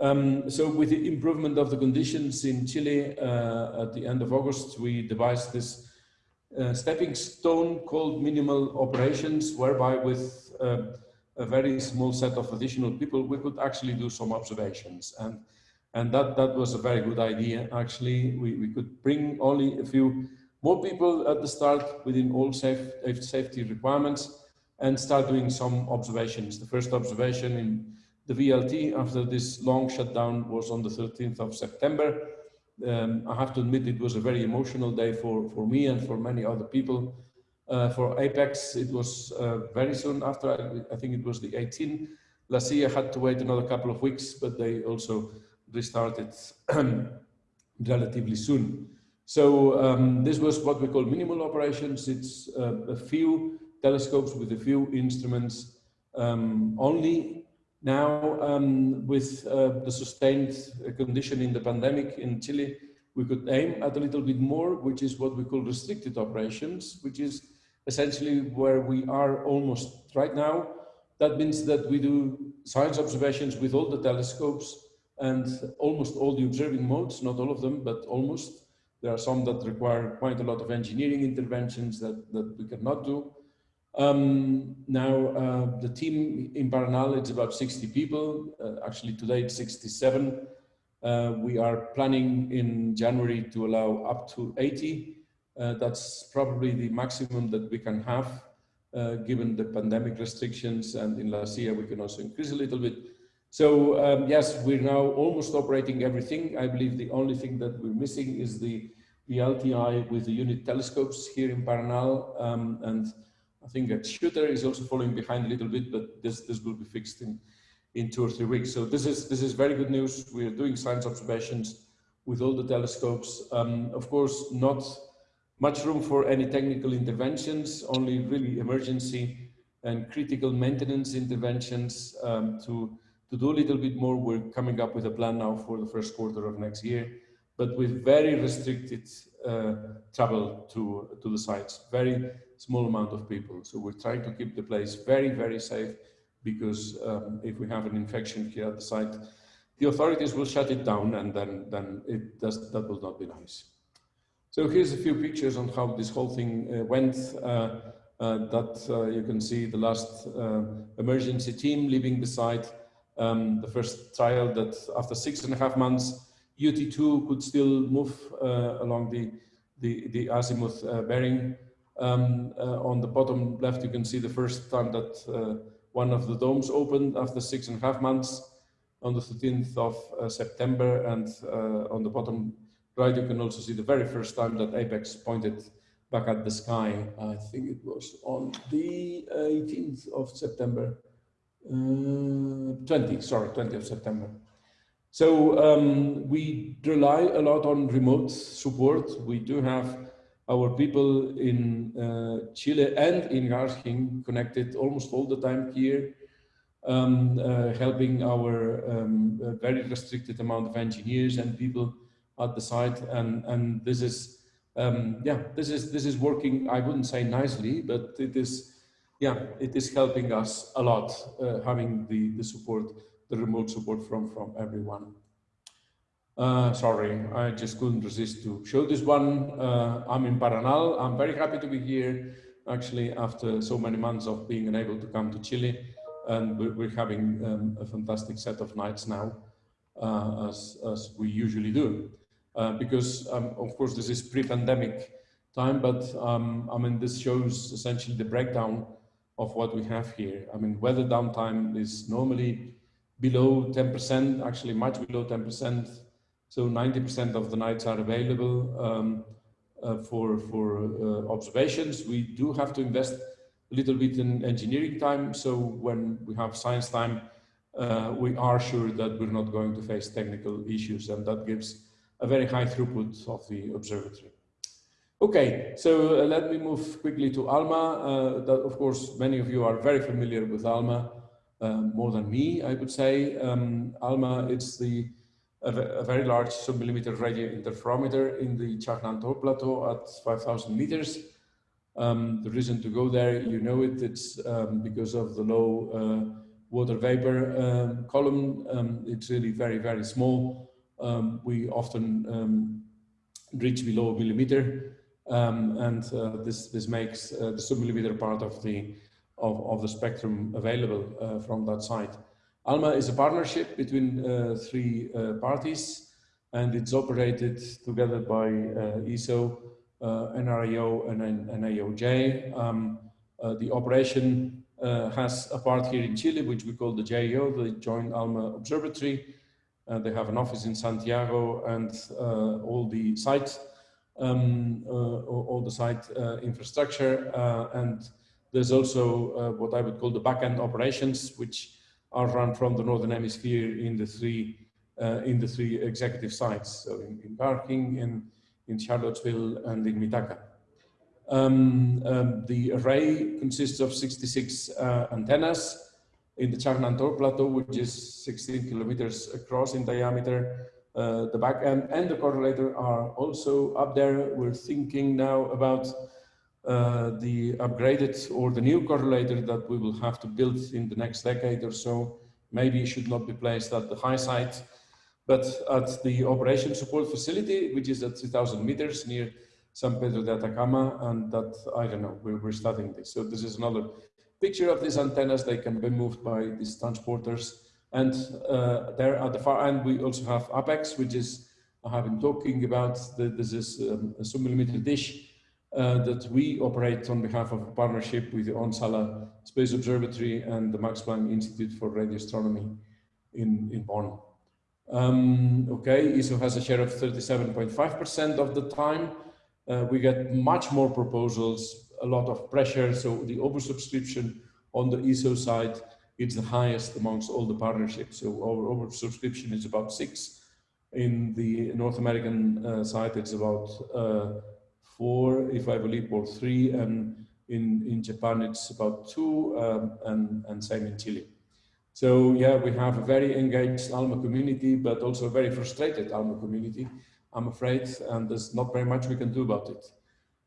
Um, so with the improvement of the conditions in Chile uh, at the end of August, we devised this uh, stepping stone called minimal operations, whereby with uh, a very small set of additional people, we could actually do some observations. And, and that, that was a very good idea. Actually, we, we could bring only a few more people at the start within all safe, safety requirements and start doing some observations. The first observation in the VLT after this long shutdown was on the 13th of September. Um, I have to admit it was a very emotional day for, for me and for many other people. Uh, for Apex, it was uh, very soon after, I, think it was the 18th. La Silla had to wait another couple of weeks, but they also restarted [clears throat] relatively soon. So um, this was what we call minimal operations. It's uh, a few telescopes with a few instruments um, only. Now, um, with uh, the sustained condition in the pandemic in Chile, we could aim at a little bit more, which is what we call restricted operations, which is essentially where we are almost right now. That means that we do science observations with all the telescopes and almost all the observing modes, not all of them, but almost. There are some that require quite a lot of engineering interventions that, that we cannot do. Um, now, uh, the team in Paranal, it's about 60 people. Uh, actually, today it's 67. Uh, we are planning in January to allow up to 80. Uh, that's probably the maximum that we can have uh, given the pandemic restrictions and in last year we can also increase a little bit. So um, yes, we're now almost operating everything. I believe the only thing that we're missing is the VLTI with the unit telescopes here in Paranal. Um, and I think that Shooter is also following behind a little bit, but this, this will be fixed in, in two or three weeks. So this is, this is very good news. We're doing science observations with all the telescopes. Um, of course, not much room for any technical interventions, only really emergency and critical maintenance interventions um, to, to do a little bit more. We're coming up with a plan now for the first quarter of next year, but with very restricted uh, travel to, to the sites, very small amount of people. So we're trying to keep the place very, very safe because um, if we have an infection here at the site, the authorities will shut it down and then, then it does, that will not be nice. So here's a few pictures on how this whole thing uh, went. Uh, uh, that uh, you can see the last uh, emergency team leaving the site. Um, the first trial that after six and a half months, UT2 could still move uh, along the, the, the azimuth bearing. Um, on the bottom left, you can see the first time that one of the domes opened after six and a half months on the 13th of September. And on the bottom right, you can also see the very first time that Apex pointed back at the sky. I think it was on the 18th of September, uh, 20, sorry, 20th of September. So um, we rely a lot on remote support. We do have our people in uh, Chile and in Garching connected almost all the time here, um, uh, helping our um, very restricted amount of engineers and people at the site and and this is um, yeah this is this is working I wouldn't say nicely but it is yeah it is helping us a lot uh, having the the support the remote support from from everyone. Uh, sorry I just couldn't resist to show this one. Uh, I'm in Paranal. I'm very happy to be here actually after so many months of being unable to come to Chile and we're, having um, a fantastic set of nights now uh, as, as we usually do. Uh, because um, of course this is pre-pandemic time, but um, I mean this shows essentially the breakdown of what we have here. I mean weather downtime is normally below 10%, actually much below 10%. So 90% of the nights are available um, uh, for, for uh, observations. We do have to invest a little bit in engineering time. So when we have science time, uh, we are sure that we're not going to face technical issues and that gives a very high throughput of the observatory. Okay, so uh, let me move quickly to ALMA. Uh, that, of course, many of you are very familiar with ALMA, uh, more than me, I would say. Um, ALMA, it's the a, very large submillimeter radio interferometer in the Chajnantor Plateau at 5,000 meters. Um, the reason to go there, you know it, it's um, because of the low uh, water vapor um, column. Um, it's really very, very small um, we often um, reach below a millimeter. Um, and uh, this, this makes uh, the submillimeter part of the, of, of the spectrum available uh, from that site. ALMA is a partnership between uh, three uh, parties and it's operated together by ESO, NRAO and NAOJ. Um, the operation has a part here in Chile, which we call the JAO, the Joint ALMA Observatory. They have an office in Santiago and all the site um, uh, all the site uh, infrastructure. Uh, and there's also what I would call the backend operations, which are run from the Northern Hemisphere in the three in the three executive sites. So in, in Garching, in, in Charlottesville, and in Mitaka. Um, um, the array consists of 66 uh, antennas in the Chajnantor Plateau, which is 16 kilometers across in diameter, uh, the back end and the correlator are also up there. We're thinking now about uh, the upgraded or the new correlator that we will have to build in the next decade or so. Maybe it should not be placed at the high site, but at the operation support facility, which is at 3000 meters near San Pedro de Atacama. And that, I don't know, we're, we're studying this. So this is another picture of these antennas. They can be moved by these transporters and uh, there at the far end, we also have Apex, which is, I have been talking about, this is um, a sub-millimeter dish uh, that we operate on behalf of a partnership with the Onsala Space Observatory and the Max Planck Institute for Radio Astronomy in, in Bonn. Um, okay, ESO has a share of 37.5% of the time. Uh, we get much more proposals, a lot of pressure. So the oversubscription on the ESO side it's the highest amongst all the partnerships. So our oversubscription is about six. In the North American uh, side, it's about uh, four, if I believe, or three, and in, in Japan, it's about two, um, and, and same in Chile. So yeah, we have a very engaged ALMA community, but also a very frustrated ALMA community, I'm afraid, and there's not very much we can do about it.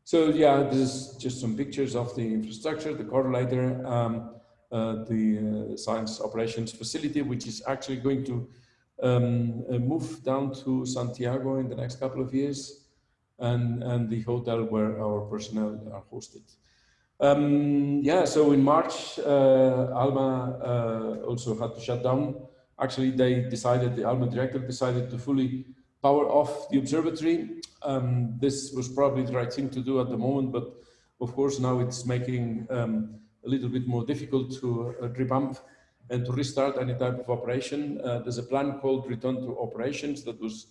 So yeah, this is just some pictures of the infrastructure, the correlator, um, uh, the uh, science operations facility, which is actually going to um, uh, move down to Santiago in the next couple of years, and, and the hotel where our personnel are hosted. Um, yeah, so in March, uh, Alma uh, also had to shut down. Actually, they decided, the Alma director decided to fully power off the observatory. Um, this was probably the right thing to do at the moment, but of course now it's making um, a little bit more difficult to uh, revamp and to restart any type of operation. Uh, there's a plan called Return to Operations that was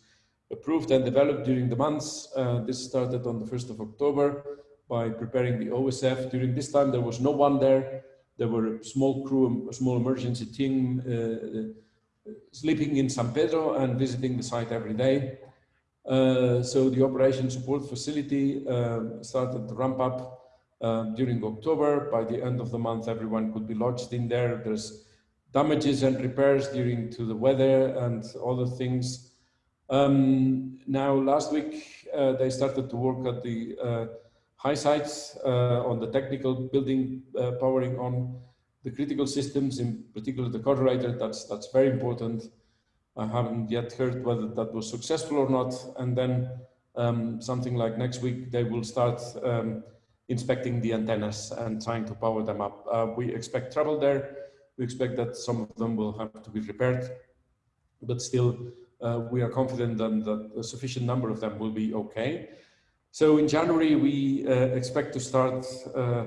approved and developed during the months. Uh, this started on the 1st of October by preparing the OSF. During this time, there was no one there. There were a small crew, a small emergency team uh, sleeping in San Pedro and visiting the site every day. Uh, so the operation support facility uh, started to ramp up um, during October. By the end of the month, everyone could be lodged in there. There's damages and repairs during to the weather and other things. Um, now, last week, uh, they started to work at the uh, high sites uh, on the technical building, uh, powering on the critical systems, in particular the correlator. That's, that's very important. I haven't yet heard whether that was successful or not. And then um, something like next week, they will start um, inspecting the antennas and trying to power them up. Uh, we expect trouble there. We expect that some of them will have to be repaired, but still uh, we are confident that, a sufficient number of them will be okay. So in January, we uh, expect to start uh,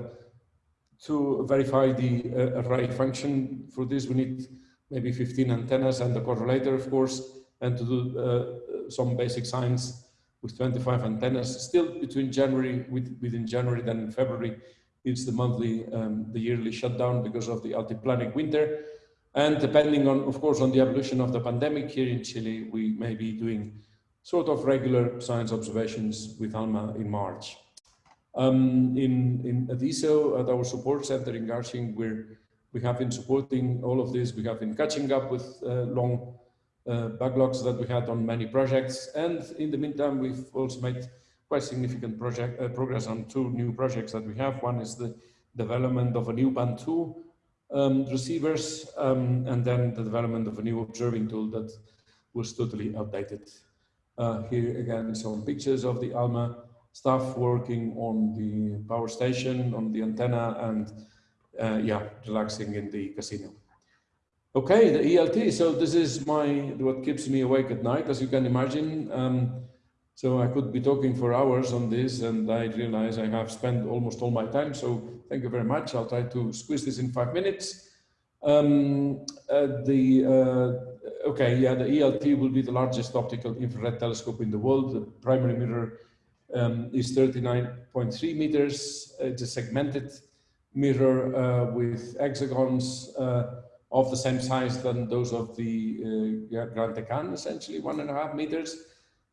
to verify the uh, array function. For this, we need maybe 15 antennas and the correlator, of course, and to do uh, some basic science with 25 antennas. Still between January, with, within January, then in February, it's the monthly, um, the yearly shutdown because of the altiplanic winter. And depending on, of course, on the evolution of the pandemic here in Chile, we may be doing sort of regular science observations with ALMA in March. Um, in, in at our support center in Garching, we're, we have been supporting all of this. We have been catching up with uh, long uh, backlogs that we had on many projects. And in the meantime, we've also made quite significant project uh, progress on two new projects that we have. One is the development of a new band two um, receivers, um, and then the development of a new observing tool that was totally outdated. Uh, here again, some pictures of the ALMA staff working on the power station, on the antenna, and uh, yeah, relaxing in the casino. Okay, the ELT. So this is my what keeps me awake at night, as you can imagine. Um, so I could be talking for hours on this, and I realize I have spent almost all my time. So thank you very much. I'll try to squeeze this in five minutes. Um, uh, the uh, okay, yeah, the ELT will be the largest optical infrared telescope in the world. The primary mirror um, is 39.3 meters. It's a segmented mirror uh, with hexagons uh, of the same size than those of the uh, GranTeCan, essentially one and a half meters.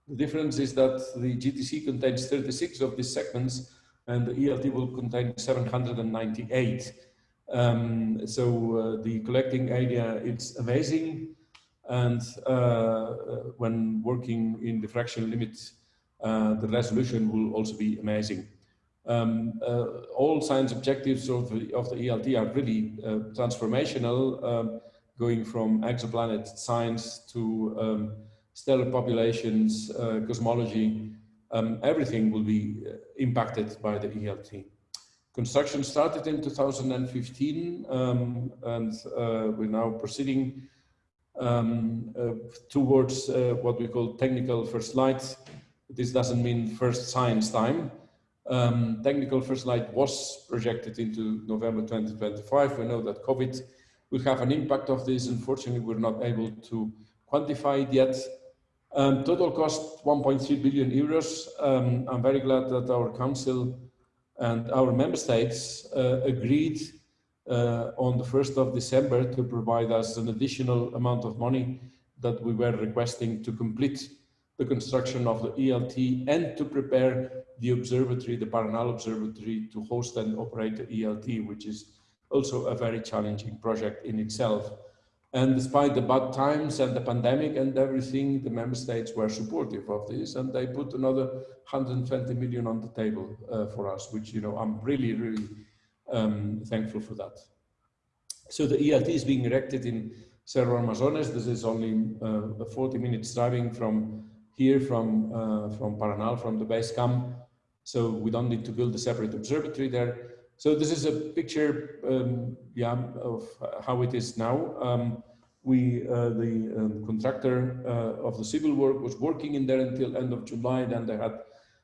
The difference is that the GTC contains 36 of these segments and the ELT will contain 798. Um, so uh, the collecting area, is amazing. And uh, when working in the diffraction limit, uh, the resolution will also be amazing. Um, uh, all science objectives of the, of the ELT are really uh, transformational, um, going from exoplanet science to um, stellar populations, uh, cosmology, um, everything will be uh, impacted by the ELT. Construction started in 2015 um, and uh, we're now proceeding um, uh, towards what we call technical first light. This doesn't mean first science time, um, technical first light was projected into November 2025. We know that COVID will have an impact of this. Unfortunately, we're not able to quantify it yet. Um, total cost 1.3 billion euros. Um, I'm very glad that our council and our member states uh, agreed uh, on the 1st of December to provide us an additional amount of money that we were requesting to complete the construction of the ELT and to prepare the observatory, the Paranal Observatory, to host and operate the ELT, which is also a very challenging project in itself. And despite the bad times and the pandemic and everything, the member states were supportive of this and they put another 120 million on the table uh, for us, which, you know, I'm really, really um, thankful for that. So the ELT is being erected in Cerro Armazones. This is only uh, 40 minutes driving from here from, uh, from Paranal, from the base camp. So we don't need to build a separate observatory there. So this is a picture, um, yeah, of how it is now. Um, we, uh, the um, contractor uh, of the civil work was working in there until end of July. Then they had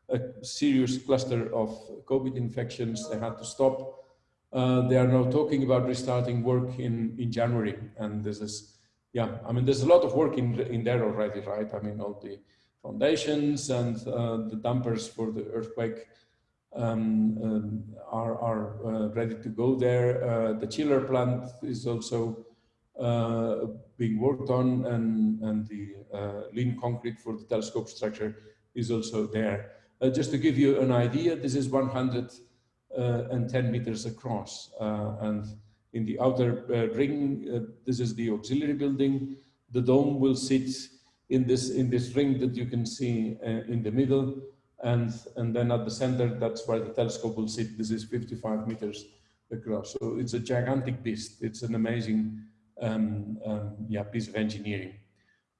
a serious cluster of COVID infections. They had to stop. Uh, they are now talking about restarting work in, in January. And this is, yeah, I mean, there's a lot of work in, in there already, right? I mean, all the foundations and uh, the dampers for the earthquake um, um, are, are uh, ready to go there. Uh, the chiller plant is also uh, being worked on and, and the uh, lean concrete for the telescope structure is also there. Uh, just to give you an idea, this is 110 meters across and in the outer ring, this is the auxiliary building. The dome will sit in this in this ring that you can see uh, in the middle. And and then at the center that's where the telescope will sit. This is 55 meters across. So it's a gigantic beast. It's an amazing um, um, yeah piece of engineering.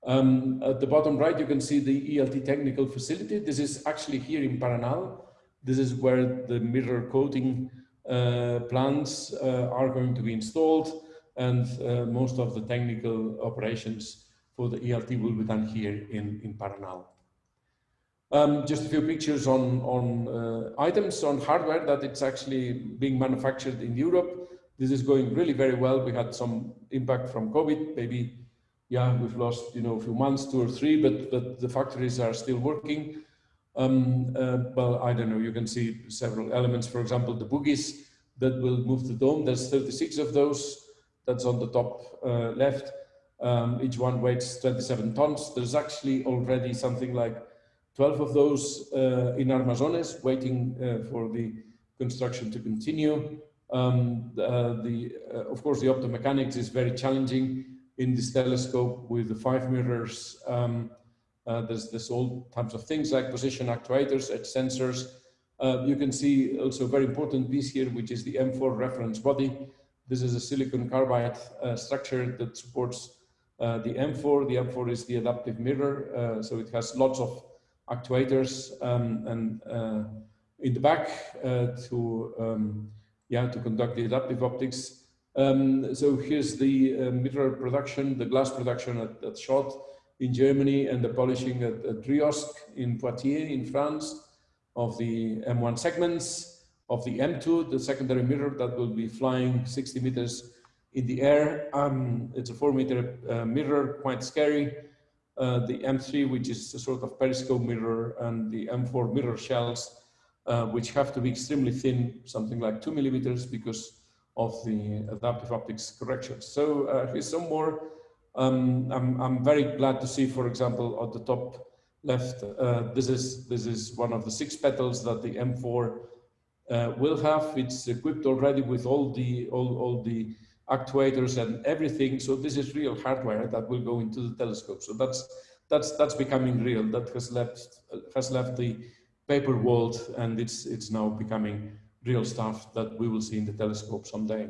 Um, at the bottom right you can see the ELT technical facility. This is actually here in Paranal. This is where the mirror coating uh, plants uh, are going to be installed. And uh, most of the technical operations for the ELT will be done here in, in Paranal. Um, just a few pictures on, on uh, items, on hardware that it's actually being manufactured in Europe. This is going really very well. We had some impact from COVID, maybe, yeah, we've lost, you know, a few months, two or three, but, but the factories are still working. Um, uh, well, I don't know, you can see several elements, for example, the bogies that will move the dome. There's 36 of those, that's on the top uh, left. Um, each one weighs 27 tons. There's actually already something like 12 of those uh, in Armazones waiting uh, for the construction to continue. Um, uh, the uh, of course, the optomechanics is very challenging in this telescope with the five mirrors. Um, uh, there's, there's all types of things like position actuators, edge sensors. Uh, you can see also a very important piece here, which is the M4 reference body. This is a silicon carbide structure that supports uh, the M4, the M4 is the adaptive mirror, uh, so it has lots of actuators um, and uh, in the back uh, to um, yeah, to conduct the adaptive optics. Um, so here's the mirror production, the glass production at, at Schott in Germany and the polishing at, at in Poitiers in France of the M1 segments, of the M2, the secondary mirror that will be flying 60 meters in the air. Um, it's a four meter uh, mirror, quite scary. Uh, the M3, which is a sort of periscope mirror, and the M4 mirror shells, uh, which have to be extremely thin, something like two millimeters because of the adaptive optics correction. So uh, here's some more. Um, I'm, I'm very glad to see, for example, at the top left, uh, this is this is one of the six petals that the M4 uh, will have. It's equipped already with all the all, all the actuators and everything. So this is real hardware that will go into the telescope. So that's that's that's becoming real. That has left has left the paper world and it's it's now becoming real stuff that we will see in the telescope someday.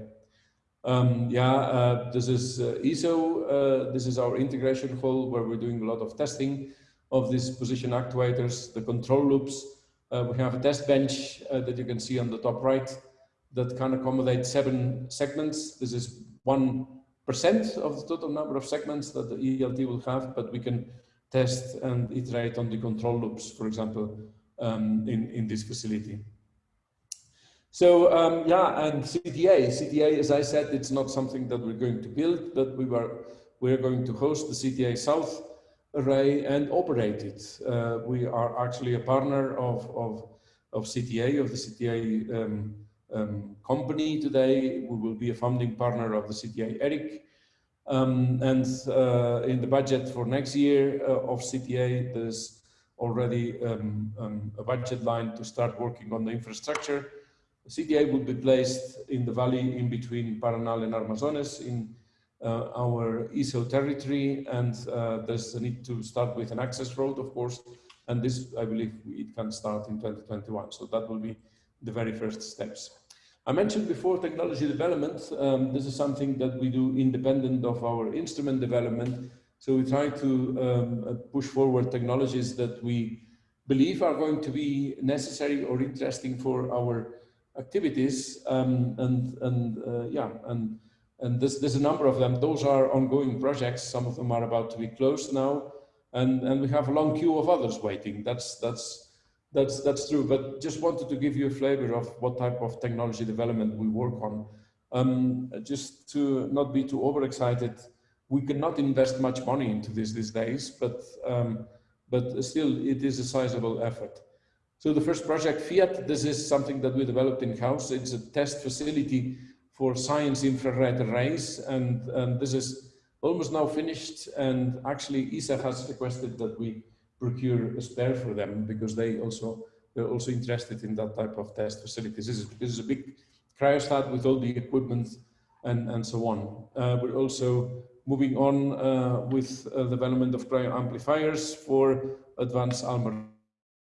Um, yeah, uh, this is uh, ESO. Uh, this is our integration hall where we're doing a lot of testing of these position actuators, the control loops. Uh, we have a test bench uh, that you can see on the top right that can accommodate seven segments. This is 1% of the total number of segments that the ELT will have, but we can test and iterate on the control loops, for example, um, in, in this facility. So um, yeah, and CTA, CTA, as I said, it's not something that we're going to build, but we were we're going to host the CTA South array and operate it. Uh, we are actually a partner of, of, of CTA, of the CTA um, um, company today. We will be a founding partner of the CTA ERIC. Um, and uh, in the budget for next year uh, of CTA, there's already um, um, a budget line to start working on the infrastructure. CTA will be placed in the valley in between Paranal and Armazones in uh, our ESO territory. And uh, there's a need to start with an access road, of course. And this, I believe, it can start in 2021. So that will be the very first steps. I mentioned before technology development. Um, this is something that we do independent of our instrument development. So we try to um, uh, push forward technologies that we believe are going to be necessary or interesting for our activities. Um, and and uh, yeah, and and there's, there's a number of them. Those are ongoing projects. Some of them are about to be closed now, and and we have a long queue of others waiting. That's that's that's that's true. But just wanted to give you a flavor of what type of technology development we work on. Um, just to not be too overexcited, we cannot invest much money into this these days, but um, but still it is a sizable effort. So the first project, Fiat, this is something that we developed in-house. It's a test facility for science infrared arrays, and, and this is almost now finished. And actually, ESA has requested that we procure a spare for them because they also they're also interested in that type of test facilities. This is, this is a big cryostat with all the equipment and, and so on. Uh, we're also moving on uh, with uh, development of cryo amplifiers for advanced ALMA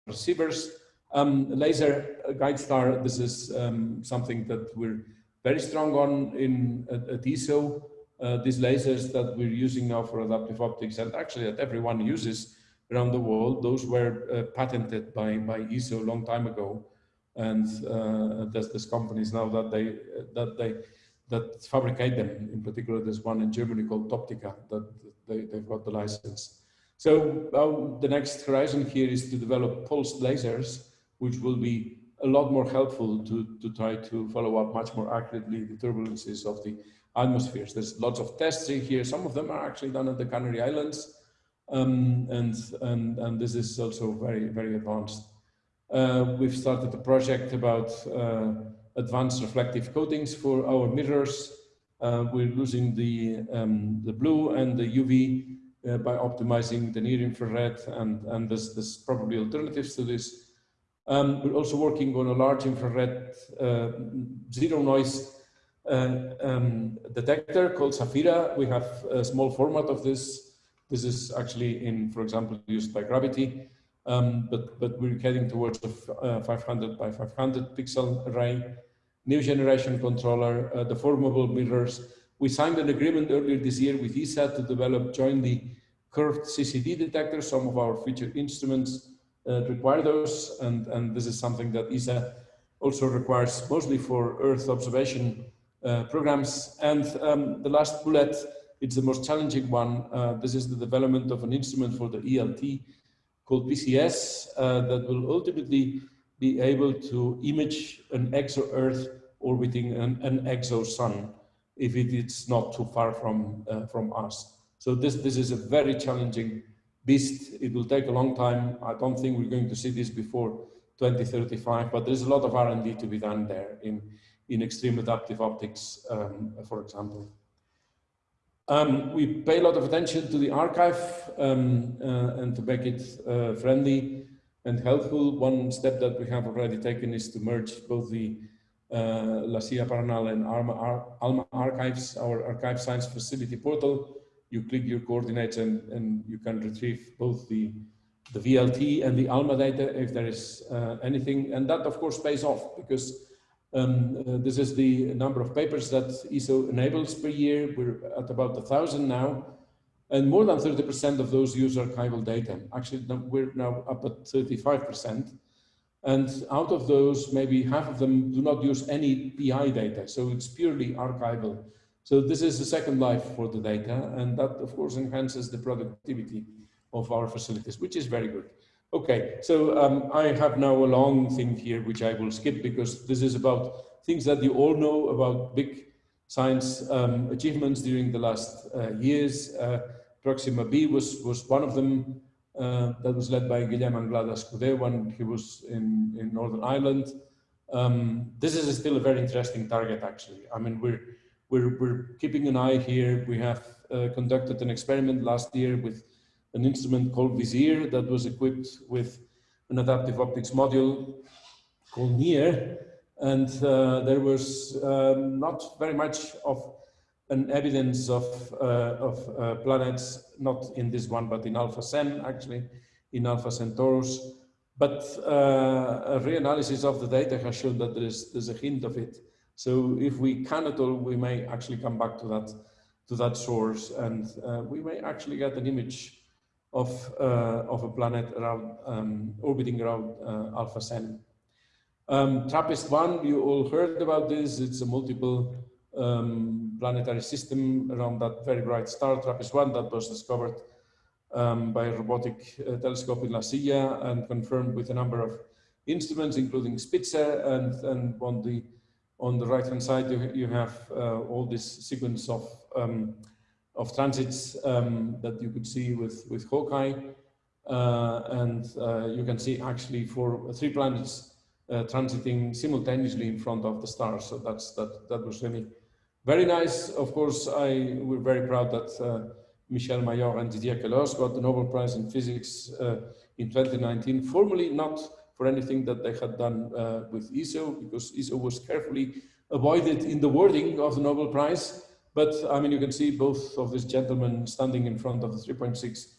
receivers. Um, laser guide star, this is um, something that we're very strong on in at, at ESO. Uh, these lasers that we're using now for adaptive optics and actually that everyone uses around the world. Those were uh, patented by, by ESO a long time ago. And uh, there's, there's companies now that they, that they, that fabricate them. In particular, there's one in Germany called Toptica that they, they've got the license. So the next horizon here is to develop pulsed lasers, which will be a lot more helpful to, to try to follow up much more accurately the turbulences of the atmospheres. There's lots of tests in here. Some of them are actually done at the Canary Islands. Um, and, and, and this is also very, very advanced. Uh, we've started a project about uh, advanced reflective coatings for our mirrors. Uh, we're using the, um, the blue and the UV uh, by optimizing the near infrared and, and there's, there's probably alternatives to this. Um, we're also working on a large infrared uh, zero noise uh, um, detector called Saphira. We have a small format of this this is actually in, for example, used by gravity, um, but, but we're heading towards a uh, 500 by 500 pixel array, new generation controller, uh, deformable mirrors. We signed an agreement earlier this year with ESA to develop jointly curved CCD detectors. Some of our future instruments uh, require those, and, and this is something that ESA also requires mostly for Earth observation uh, programs. And um, the last bullet, it's the most challenging one. Uh, this is the development of an instrument for the ELT called PCS uh, that will ultimately be able to image an exo-Earth orbiting an, an exo-Sun if it is not too far from, uh, from us. So this, this is a very challenging beast. It will take a long time. I don't think we're going to see this before 2035, but there's a lot of R&D to be done there in, in extreme adaptive optics, um, for example. Um, we pay a lot of attention to the archive um, uh, and to make it uh, friendly and helpful. One step that we have already taken is to merge both the uh, La Silla Paranal and ALMA, ALMA archives, our archive science facility portal. You click your coordinates and, and you can retrieve both the the VLT and the ALMA data if there is uh, anything. And that, of course, pays off because um, uh, this is the number of papers that ESO enables per year. We're at about a thousand now. And more than 30% of those use archival data. Actually, we're now up at 35%. And out of those, maybe half of them do not use any PI data. So it's purely archival. So this is the second life for the data. And that, of course, enhances the productivity of our facilities, which is very good. Okay, so um, I have now a long thing here, which I will skip because this is about things that you all know about big science um, achievements during the last uh, years. Uh, Proxima B was, was one of them uh, that was led by Guillem Anglada Escudé when he was in, in Northern Ireland. Um, this is still a very interesting target, actually. I mean, we're, we're, we're keeping an eye here. We have uh, conducted an experiment last year with an instrument called VISIR that was equipped with an adaptive optics module called NEAR. And uh, there was um, not very much of an evidence of, uh, of uh, planets, not in this one, but in Alpha Cen, actually, in Alpha Centaurus. But uh, a reanalysis of the data has shown that there's, there's a hint of it. So if we can at all, we may actually come back to that, to that source and uh, we may actually get an image of, uh, of a planet around, um, orbiting around uh, Alpha Cen. Um, TRAPPIST-1, you all heard about this. It's a multiple um, planetary system around that very bright star, TRAPPIST-1, that was discovered um, by a robotic uh, telescope in La Silla and confirmed with a number of instruments, including Spitzer. And, and on the on the right hand side, you, you have uh, all this sequence of um, of transits um, that you could see with, with HAWK-I. Uh, and uh, you can see actually for three planets uh, transiting simultaneously in front of the stars. So that's, that, that was really very nice. Of course, I, we're very proud that uh, Michel Mayor and Didier Queloz got the Nobel Prize in Physics uh, in 2019, formally not for anything that they had done uh, with ESO, because ESO was carefully avoided in the wording of the Nobel Prize. But I mean, you can see both of these gentlemen standing in front of the 3.6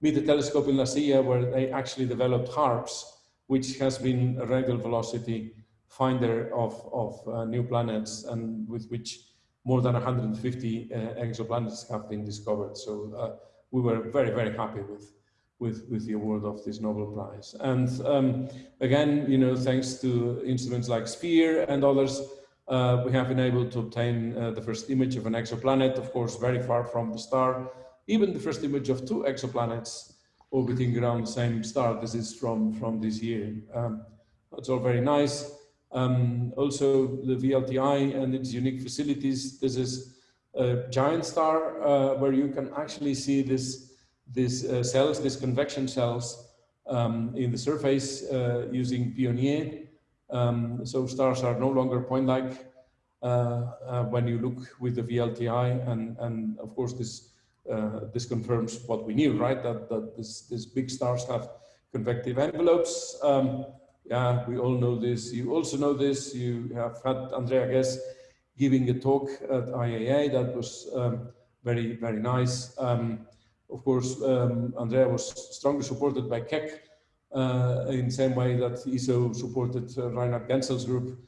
meter telescope in La Silla, where they actually developed HARPS, which has been a radial velocity finder of, of uh, new planets and with which more than 150 uh, exoplanets have been discovered. So uh, we were very, very happy with, with, with the award of this Nobel Prize. And um, again, you know, thanks to instruments like SPHERE and others, uh, we have been able to obtain uh, the first image of an exoplanet, of course, very far from the star. Even the first image of two exoplanets orbiting around the same star. This is from, from this year. Um, that's all very nice. Um, also, the VLTI and its unique facilities. This is a giant star uh, where you can actually see this, these uh, cells, these convection cells um, in the surface uh, using PIONIER. Um, so stars are no longer point-like uh, uh, when you look with the VLTI, and and of course this uh, this confirms what we knew, right? That that this these big stars have convective envelopes. Um, yeah, we all know this. You also know this. You have had Andrea Ghez giving a talk at IAA that was um, very very nice. Um, of course, um, Andrea was strongly supported by Keck in the same way that ESO supported uh, Reinhard Genzel's group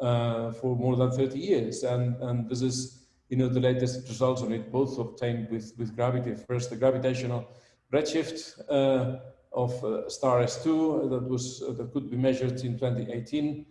uh, for more than 30 years. And, and this is, you know, the latest results on it, both obtained with, with gravity. First, the gravitational redshift of star S2 that was that could be measured in 2018.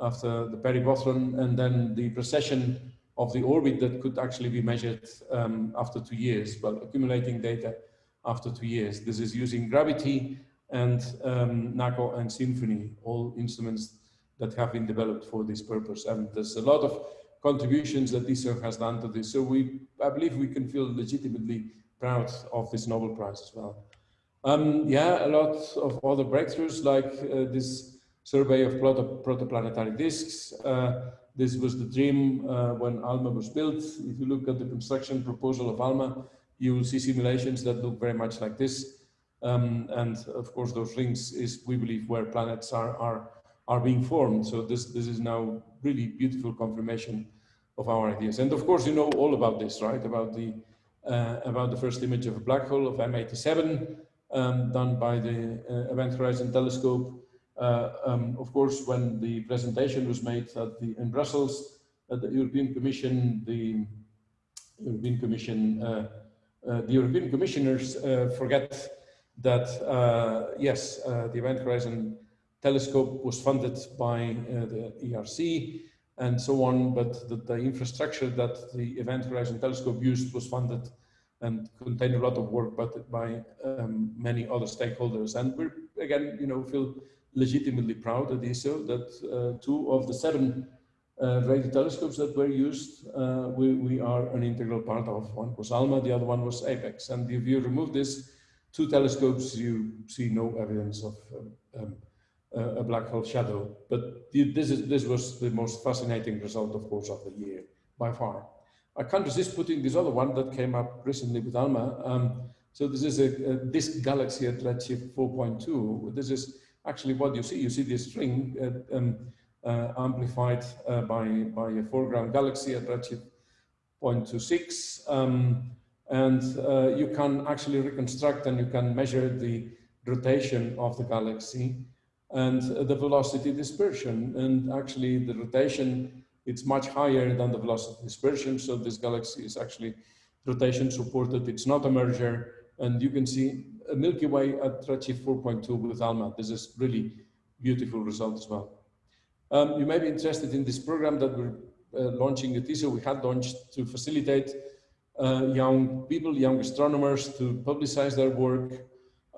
after the peribothron, and then the precession of the orbit that could actually be measured um, after two years, well, accumulating data after two years. This is using gravity and um, NACO and SINFONI, all instruments that have been developed for this purpose. And there's a lot of contributions that ESO has done to this. So we, I believe we can feel legitimately proud of this Nobel Prize as well. Um, yeah, a lot of other breakthroughs like uh, this survey of proto protoplanetary disks. Uh, this was the dream uh, when ALMA was built. If you look at the construction proposal of ALMA, you will see simulations that look very much like this. Um, and of course, those rings is, we believe, where planets are, are, are being formed. So this, this is now really beautiful confirmation of our ideas. And of course, you know all about this, right? About the, uh, about the first image of a black hole of M87 um, done by the uh, Event Horizon Telescope. Uh, um, of course, when the presentation was made at the, in Brussels, at the European Commission, the European Commission, uh, uh, the European commissioners uh, forget that, uh, yes, uh, the Event Horizon Telescope was funded by the ERC and so on, but the, the, infrastructure that the Event Horizon Telescope used was funded and contained a lot of work but by um, many other stakeholders. And we're, again, you know, feel legitimately proud at ESO that uh, two of the seven uh, radio telescopes that were used, uh, we, we are an integral part of. One was ALMA, the other one was APEX. And if you remove this two telescopes, you see no evidence of um, um a black hole shadow. But this, is, this was the most fascinating result, of course, of the year by far. I can't resist putting this other one that came up recently with ALMA. Um, so this is a, a, disk galaxy at redshift 4.2. This is actually what you see. You see this string uh, um, uh, amplified uh, by, by a foreground galaxy at redshift 0.26. Um, and uh, you can actually reconstruct and you can measure the rotation of the galaxy and the velocity dispersion. And actually the rotation, it's much higher than the velocity dispersion. So this galaxy is actually rotation supported. It's not a merger. And you can see a Milky Way at redshift 4.2 with ALMA. This is really beautiful result as well. Um, you may be interested in this program that we're uh, launching at ESO. We had launched to facilitate young people, young astronomers to publicize their work.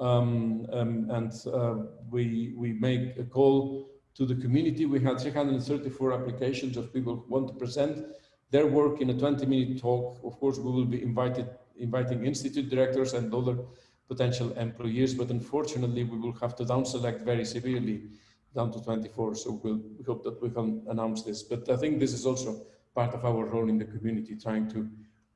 Um, um, and uh, we, we make a call to the community. We had 334 applications of people who want to present their work in a 20 minute talk. Of course, we will be invited, inviting institute directors and other potential employees, but unfortunately we will have to down select very severely down to 24. So we'll, we hope that we can announce this. But I think this is also part of our role in the community, trying to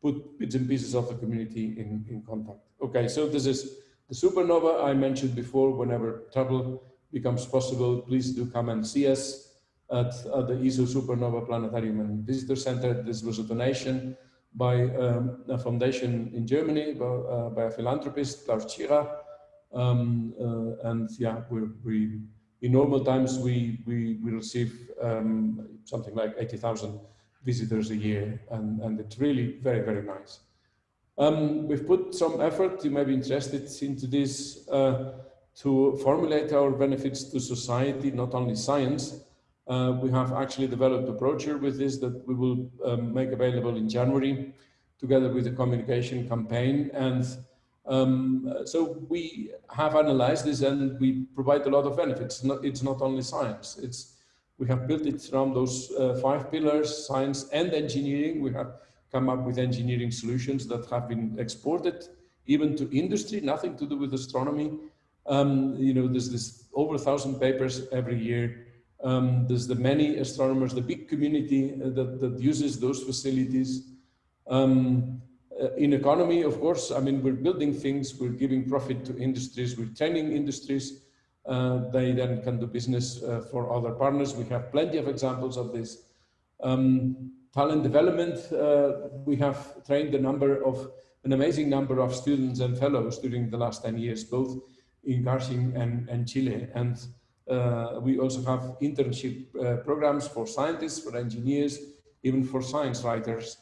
put bits and pieces of the community in, in contact. Okay, so this is the supernova I mentioned before, whenever travel becomes possible, please do come and see us at, at the ESO Supernova Planetarium and Visitor Center. This was a donation by um, a foundation in Germany by, uh, by a philanthropist, Klaus Tschira. Um, uh, and yeah, we, we, in normal times, we, we, we receive um, something like 80,000 visitors a year. And, and it's really very, very nice. Um, we've put some effort, you may be interested into this, uh, to formulate our benefits to society, not only science, uh, we have actually developed a brochure with this that we will um, make available in January together with a communication campaign. And um, so we have analyzed this and we provide a lot of benefits. Not, it's not only science. It's We have built it around those uh, five pillars, science and engineering. We have come up with engineering solutions that have been exported even to industry, nothing to do with astronomy. Um, you know, there's this over a thousand papers every year um, there's the many astronomers, the big community uh, that, that uses those facilities. Um, uh, in economy, of course, I mean, we're building things, we're giving profit to industries, we're training industries. Uh, they then can do business uh, for other partners. We have plenty of examples of this. Um, talent development, uh, we have trained a number of, an amazing number of students and fellows during the last 10 years, both in Garching and, and Chile. And uh, we also have internship uh, programs for scientists, for engineers, even for science writers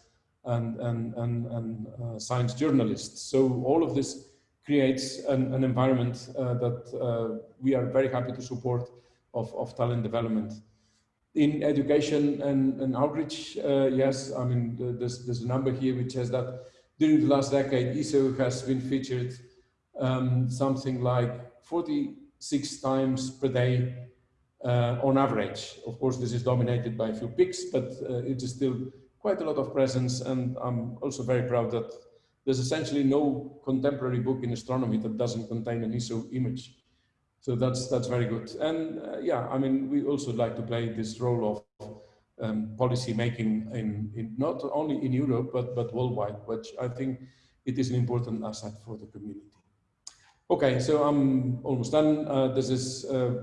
and, and, and, and uh, science journalists. So all of this creates an, an environment uh, that uh, we are very happy to support of, of talent development. in education and, and outreach, uh, yes, I mean, there's, there's a number here which says that during the last decade, ESO has been featured um, something like 46 times per day uh, on average. Of course, this is dominated by a few peaks, but uh, it is still quite a lot of presence. And I'm also very proud that there's essentially no contemporary book in astronomy that doesn't contain an ESO image. So that's that's very good. And uh, yeah, I mean, we also like to play this role of um, policy making in, in not only in Europe but but worldwide, which I think it is an important asset for the community. Okay, so I'm almost done. Uh, this is uh,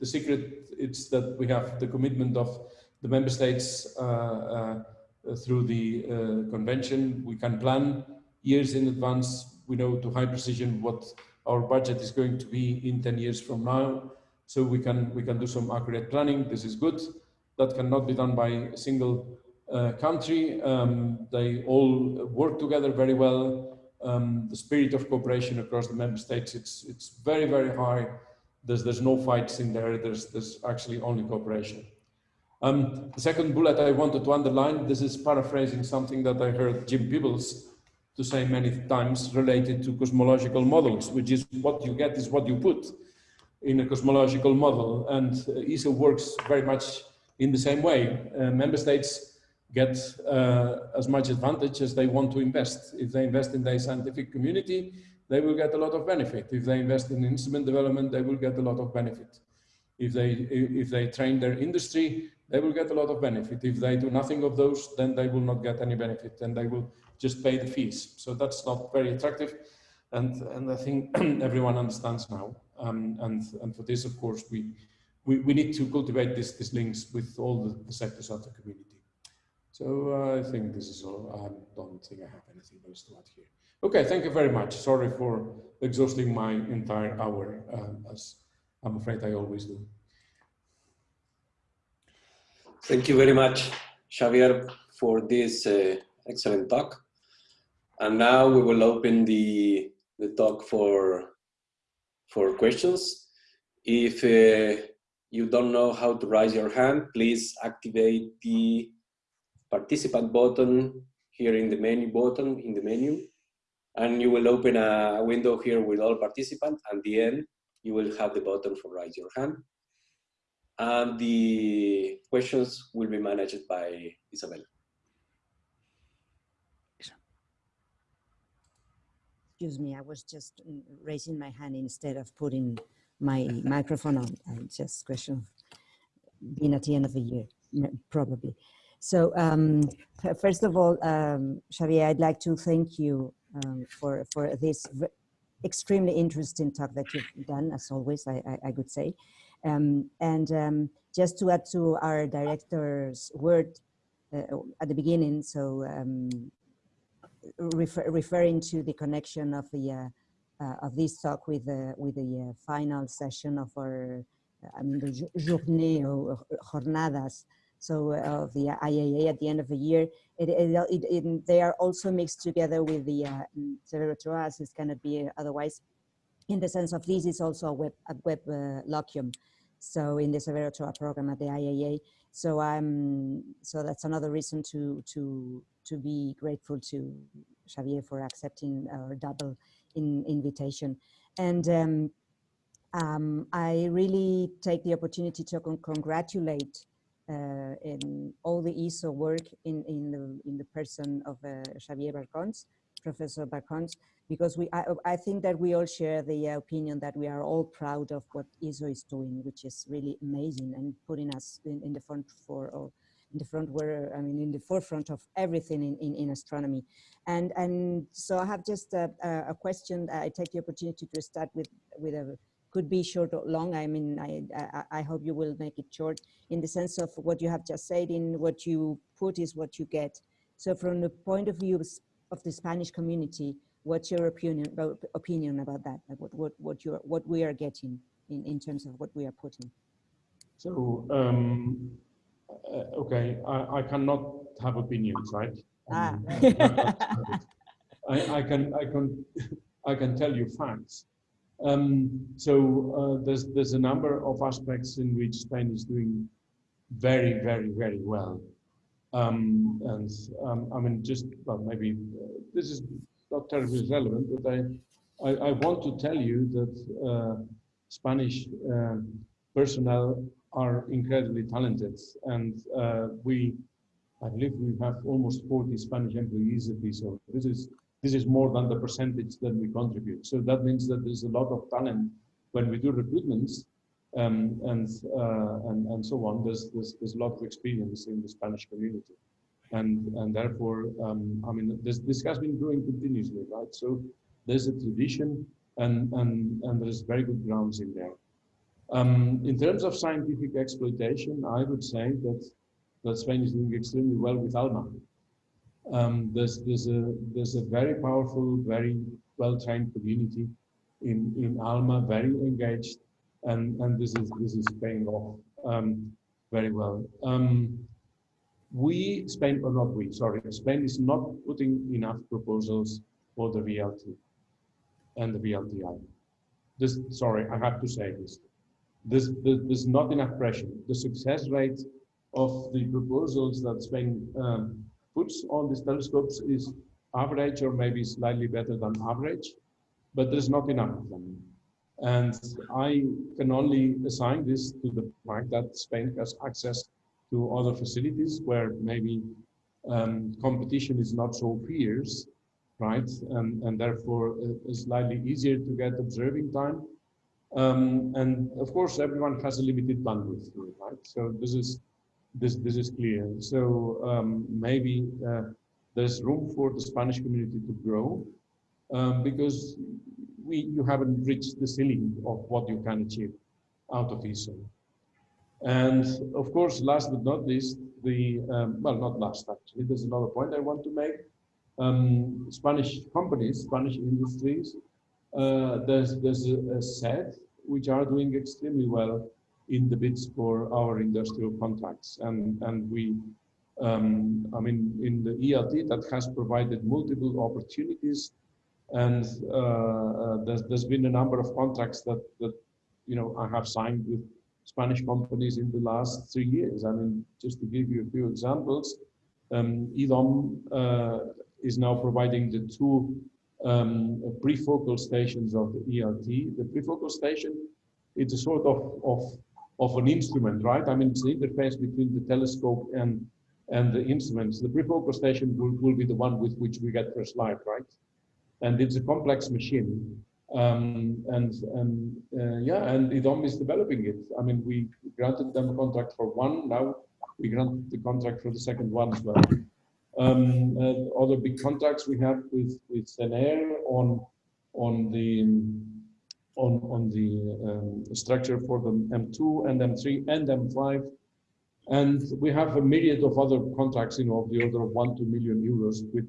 the secret. It's that we have the commitment of the member states uh, uh, through the uh, convention. We can plan years in advance. We know to high precision what our budget is going to be in 10 years from now. So we can, we can do some accurate planning. This is good. That cannot be done by a single uh, country. Um, they all work together very well. Um, the spirit of cooperation across the member states, it's, it's very, very high. There's, there's no fights in there. There's, there's actually only cooperation. Um, the second bullet I wanted to underline, this is paraphrasing something that I heard Jim Peebles to say many times related to cosmological models, which is what you get is what you put in a cosmological model. And uh, ESO works very much in the same way. Uh, member states get uh, as much advantage as they want to invest. If they invest in their scientific community, they will get a lot of benefit. If they invest in instrument development, they will get a lot of benefit. If they, if they train their industry, they will get a lot of benefit. If they do nothing of those, then they will not get any benefit and they will just pay the fees. So that's not very attractive. And, and I think [clears throat] everyone understands now. Um, and, and for this, of course, we, we, we need to cultivate this, these links with all the, the sectors of the community. So uh, I think this is all. I don't think I have anything else to add here. Okay, thank you very much. Sorry for exhausting my entire hour, um, as I'm afraid I always do. Thank you very much, Xavier, for this uh, excellent talk. And now we will open the, the talk for, for questions. If uh, you don't know how to raise your hand, please activate the participant button here in the menu button in the menu. And you will open a window here with all participants. And the end, you will have the button for raise your hand. And the questions will be managed by Isabel. Excuse me, I was just mm, raising my hand instead of putting my [laughs] microphone on. I just question being at the end of the year, probably. So um, first of all, um, Xavier, I'd like to thank you um, for, for this extremely interesting talk that you've done, as always, I, I, I could say. Um, and um, just to add to our director's word uh, at the beginning, so um, refer, referring to the connection of the uh, uh, of this talk with the with the uh, final session of our I mean the journée or jornadas so of the IAA at the end of the year. It, it, it, they are also mixed together with the uh, Severo Ochoa as it cannot be otherwise in the sense of this is also a web a web uh, locume so in the Severo Ochoa program at the IAA so I'm so that's another reason to to to be grateful to Xavier for accepting our double in, invitation. And um, um, I really take the opportunity to con congratulate uh, all the ESO work in, in, the, in the person of uh, Xavier Barcons, Professor Barcons, because we, I, I, think that we all share the opinion that we are all proud of what ESO is doing, which is really amazing and putting us in, in the front for all in the front where I mean in the forefront of everything in, in, in astronomy. And and so I have just a, a, question. I take the opportunity to start with with a could be short or long. I mean, I, I, I hope you will make it short in the sense of what you have just said in what you put is what you get. So from the point of view of the Spanish community, what's your opinion about, opinion about that? Like what, what, what, you what we are getting in, in terms of what we are putting? So um, uh, okay, I, I cannot have opinions, right? Ah. Um, I, I, [laughs] can I can [laughs] I can tell you facts. Um, so uh, there's there's a number of aspects in which Spain is doing very, very, very well. Um, and um, I mean, just well, maybe uh, this is not terribly relevant, but I, I, I want to tell you that uh, Spanish uh, personnel are incredibly talented, and uh, we, I believe, we have almost 40 Spanish employees at so This is this is more than the percentage that we contribute. So that means that there's a lot of talent when we do recruitments um, and, uh, and and ESO on. There's, there's there's a lot of experience in the Spanish community, and and therefore, um, I mean, this this has been growing continuously, right? So there's a tradition, and and and there's very good grounds in there. Um, in terms of scientific exploitation, I would say that that Spain is doing extremely well with ALMA. Um, there's there's a there's a very powerful, very well trained community in in Alma, very engaged, and and this is this is paying off um, very well. Um, we Spain or not we sorry Spain is not putting enough proposals for the VLT and the VLTI. This sorry I have to say this. This there's not enough pressure. The success rate of the proposals that Spain um, puts on these telescopes is average or maybe slightly better than average, but there's not enough of them. And I can only assign this to the fact that Spain has access to other facilities where maybe um, competition is not so fierce, right? And, and therefore uh, it's slightly easier to get observing time. Um, and of course, everyone has a limited bandwidth, right? So this is this this is clear. So um, maybe uh, there's room for the Spanish community to grow um, because we you haven't reached the ceiling of what you can achieve out of ESO. And of course, last but not least, the um, well, not last actually. There's another point I want to make. Um, Spanish companies, Spanish industries, uh, there's there's a, set which are doing extremely well in the bids for our industrial contracts. And, and we, um, I mean, in the ELT that has provided multiple opportunities and uh, uh, there's, there's been a number of contracts that, that, you know, I have signed with Spanish companies in the last three years. I mean, just to give you a few examples, um, IDOM uh, is now providing the two um, prefocal stations of the ELT. The prefocal station, it's a sort of, of of an instrument, right? I mean, it's the interface between the telescope and and the instruments. The prefocal station will, will be the one with which we get first light, right? And it's a complex machine. Um, and and uh, yeah, and IDOM is developing it. I mean, we granted them a contract for one. Now we grant the contract for the second one as well. Um, uh, other big contracts we have with with SENER on on the on, on the um, structure for the M2 and M3 and M5. And we have a myriad of other contracts, you know, of the order of one, two million euros with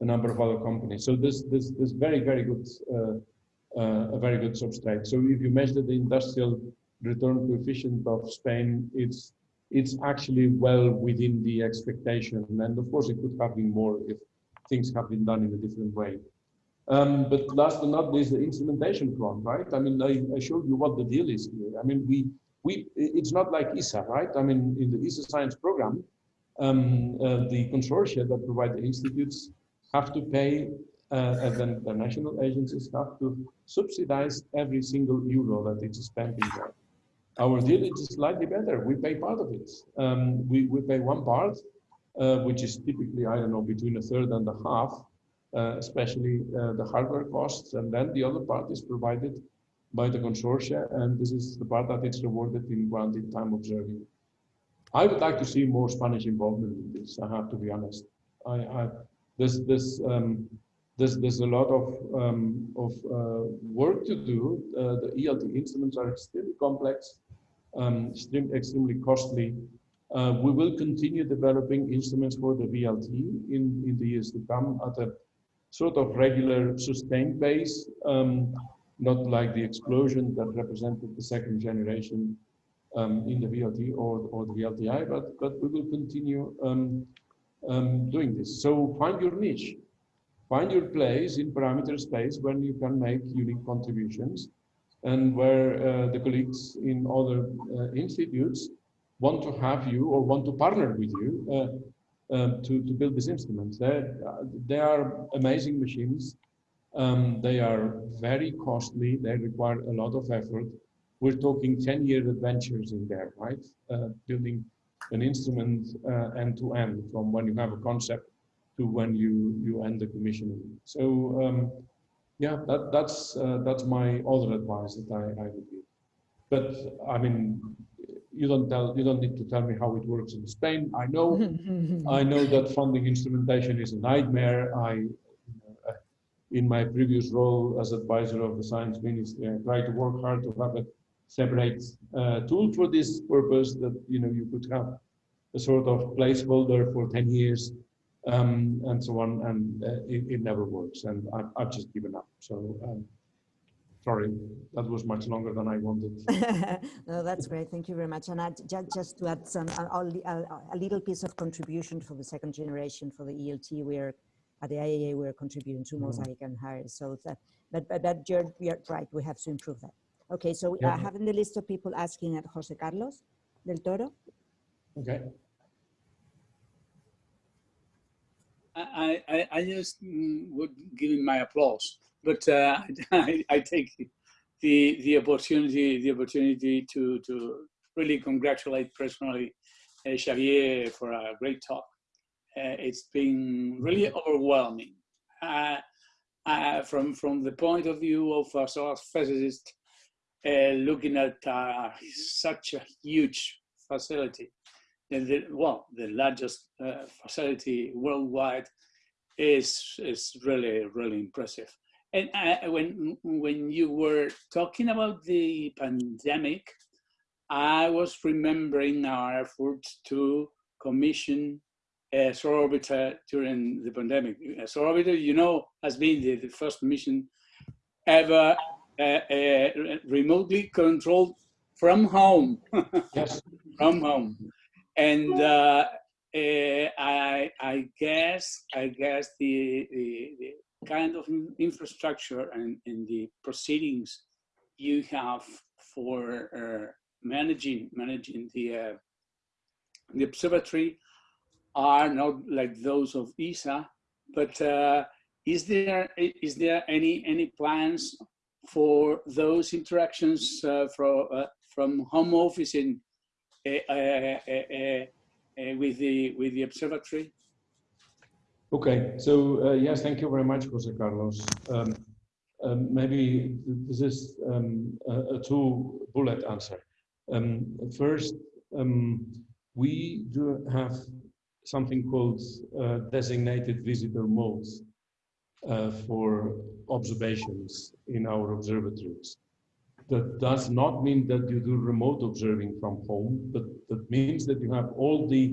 a number of other companies. So this, this, this very, very good, uh, uh, a very good substrate. So if you measure the industrial return coefficient of Spain, it's, it's actually well within the expectation. And of course, it could have been more if things have been done in a different way. Um, but last but not least, the instrumentation front, right? I mean, I, I, showed you what the deal is here. I mean, we, we, it's not like ESA, right? I mean, in the ESA science program, um, uh, the consortia that provide the institutes have to pay, uh, and then the national agencies have to subsidize every single euro that is spent in there. Our deal is slightly better. We pay part of it. Um, we, we pay one part, uh, which is typically, I don't know, between a third and a half uh, especially uh, the hardware costs. And then the other part is provided by the consortia, and this is the part that is rewarded in grounded time observing. I would like to see more Spanish involvement in this, I have to be honest. I, I there's, there's, um, there's, there's a lot of, um, of uh, work to do. Uh, the ELT instruments are extremely complex, um, extremely, extremely costly. Uh, we will continue developing instruments for the VLT in, in the years to come at a sort of regular sustained base, um, not like the explosion that represented the second generation um, in the VLT or, or the VLTI, but, but we will continue um, um, doing this. So find your niche, find your place in parameter space when you can make unique contributions and where uh, the colleagues in other uh, institutes want to have you or want to partner with you uh, uh, to, to build these instruments. They're, they are amazing machines. Um, they are very costly. They require a lot of effort. We're talking 10 year adventures in there, right? Uh, building an instrument uh, end to end from when you have a concept to when you, you end the commissioning. So um, yeah, that, that's, uh, that's my other advice that I, I would give. But I mean, you don't tell, you don't need to tell me how it works in Spain. I know, [laughs] I know that funding instrumentation is a nightmare. I, uh, in my previous role as advisor of the science ministry, I tried to work hard to have a separate uh, tool for this purpose that, you know, you could have a sort of placeholder for 10 years um, and so on, and uh, it, it, never works. And I've, I've just given up. So um, sorry, that was much longer than I wanted. [laughs] no, that's great. Thank you very much. And I, just, just to add some a, a, little piece of contribution for the second generation for the ELT, we're at the IAA we're contributing to mm-hmm. Mosaic and HIRES. So that, but but that you're, you're right. We have to improve that. Okay, so yeah. I have in the list of people asking at Jose Carlos del Toro. Okay. I, I, I just mm, would give him my applause, but uh, [laughs] I, I take the the opportunity the opportunity to to really congratulate personally uh, Xavier for a great talk. Uh, it's been really overwhelming. Uh, uh, from from the point of view of a solar physicist, uh, looking at such a huge facility the, well, the largest uh, facility worldwide is is really really impressive. And uh, when when you were talking about the pandemic, I was remembering our efforts to commission a solar orbiter during the pandemic. A solar orbiter, you know, has been the, the first mission ever uh, uh, remotely controlled from home. [laughs] yes. from home and uh, uh, I, I guess I guess the, the, the kind of infrastructure and, and, the proceedings you have for uh, managing managing the uh, the observatory are not like those of ESA, but uh, is there is there any any plans for those interactions uh, from from home office in Eh, eh, eh, with the with the observatory? Okay, so uh, yes, thank you very much, Jose Carlos. Um, um, maybe this is um, a, a two bullet answer. Um, first, um, we do have something called uh, designated visitor modes uh, for observations in our observatories. That does not mean that you do remote observing from home, but that means that you have all the,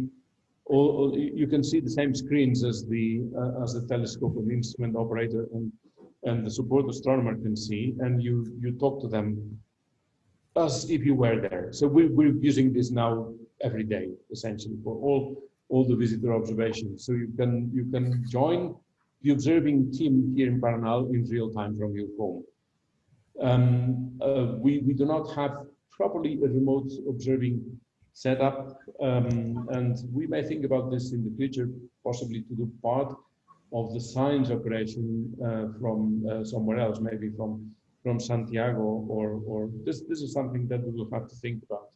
all, all you can see the same screens as the uh, as the telescope and instrument operator and and the support astronomer can see, and you you talk to them as if you were there. So we, we're using this now every day, essentially, for all all the visitor observations. So you can you can join the observing team here in Paranal in real time from your home. Um, uh, we, we do not have properly a remote observing setup, um, and we may think about this in the future, possibly to do part of the science operation uh, from uh, somewhere else, maybe from from Santiago, or or this this is something that we will have to think about.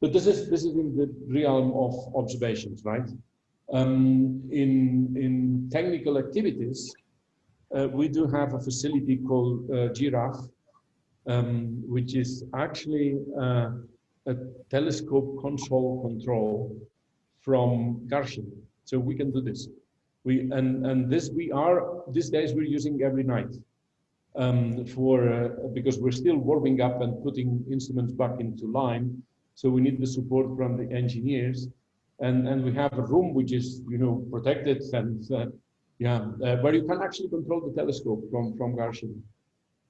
But this is this is in the realm of observations, right? Um, in in technical activities, uh, we do have a facility called uh, Giraffe, um, which is actually uh, a telescope console control from Garching. So we can do this. We and and this we are these days we're using every night um, for uh, because we're still warming up and putting instruments back into line. So we need the support from the engineers, and and we have a room which is you know protected and uh, yeah uh, where you can actually control the telescope from from Garching.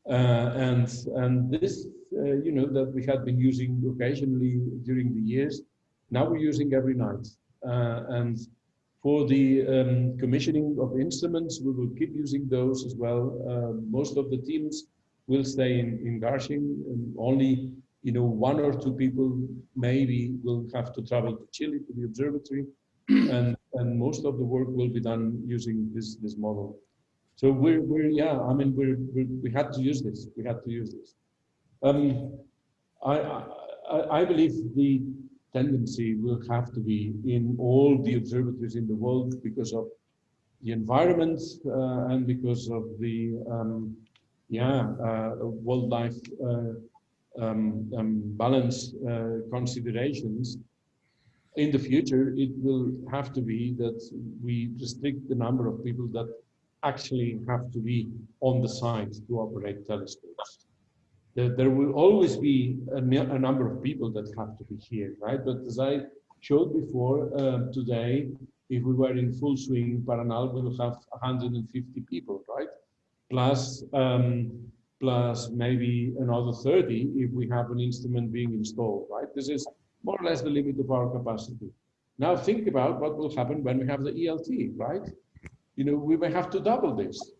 Uh, and and this, uh, you know, that we had been using occasionally during the years, now we're using every night. Uh, and for the um, commissioning of instruments, we will keep using those as well. most of the teams will stay in, in Garching, only you know, one or two people maybe will have to travel to Chile to the observatory, [clears throat] and and most of the work will be done using this this model. So we're we're yeah, I mean we're, we're we had to use this. We had to use this. Um, I, I I believe the tendency will have to be in all the observatories in the world because of the environment uh, and because of the um, yeah uh, wildlife uh, um, um, balance uh, considerations in the future, it will have to be that we restrict the number of people that actually have to be on the site to operate telescopes. There, there will always be a, a, number of people that have to be here, right? But as I showed before uh, today, if we were in full swing, Paranal will have 150 people, right? Plus, um, plus maybe another 30 if we have an instrument being installed, right? This is more or less the limit of our capacity. Now think about what will happen when we have the ELT, right? You know, we may have to double this.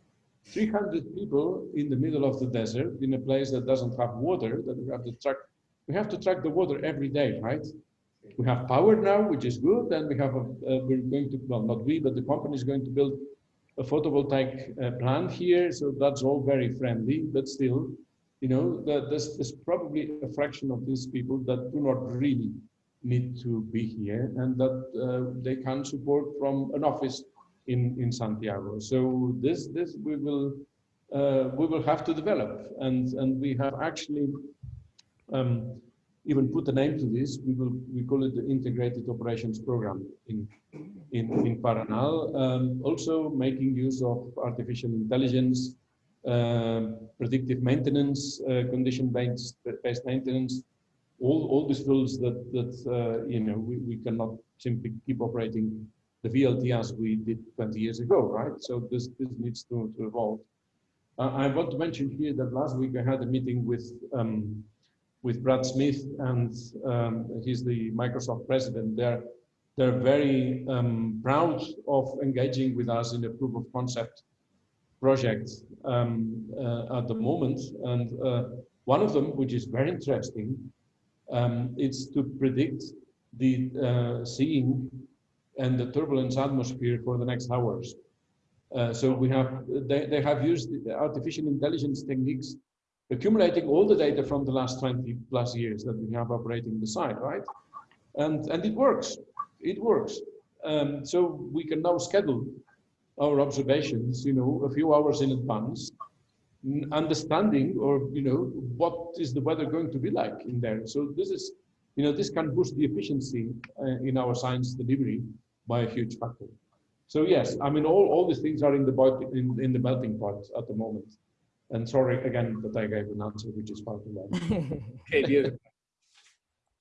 300 people in the middle of the desert in a place that doesn't have water, that we have to track, we have to track the water every day, right? We have power now, which is good, and we have a, uh, we're going to, well, not we, but the company is going to build a photovoltaic uh, plant here, so that's all very friendly, but still, you know, there's, there's probably a fraction of these people that do not really need to be here and that uh, they can support from an office in, in Santiago. So this, this we will, uh, we will have to develop and, and we have actually um, even put a name to this. We will, we call it the Integrated Operations Program in, in, in Paranal. Um, also making use of artificial intelligence uh, predictive maintenance, uh, condition-based based maintenance, all, all these rules that, that uh, you know, we, we cannot simply keep operating the VLT as we did 20 years ago, right? So this, this needs to, to evolve. Uh, I want to mention here that last week I had a meeting with um, with Brad Smith, and um, he's the Microsoft president. They're they're very um, proud of engaging with us in a proof of concept project um, uh, at the moment. And uh, one of them, which is very interesting, um, it's to predict the uh, seeing and the turbulence atmosphere for the next hours. Uh, so we have, they, they have used artificial intelligence techniques accumulating all the data from the last 20 plus years that we have operating the site, right? And, and it works, it works. Um, so we can now schedule our observations, you know, a few hours in advance, understanding or, you know, what is the weather going to be like in there. So this is, you know, this can boost the efficiency uh, in our science delivery by a huge factor. So yes, I mean, all, all these things are in the, in, in the melting pot at the moment. And sorry again that I gave an answer which is far too long. [laughs] okay,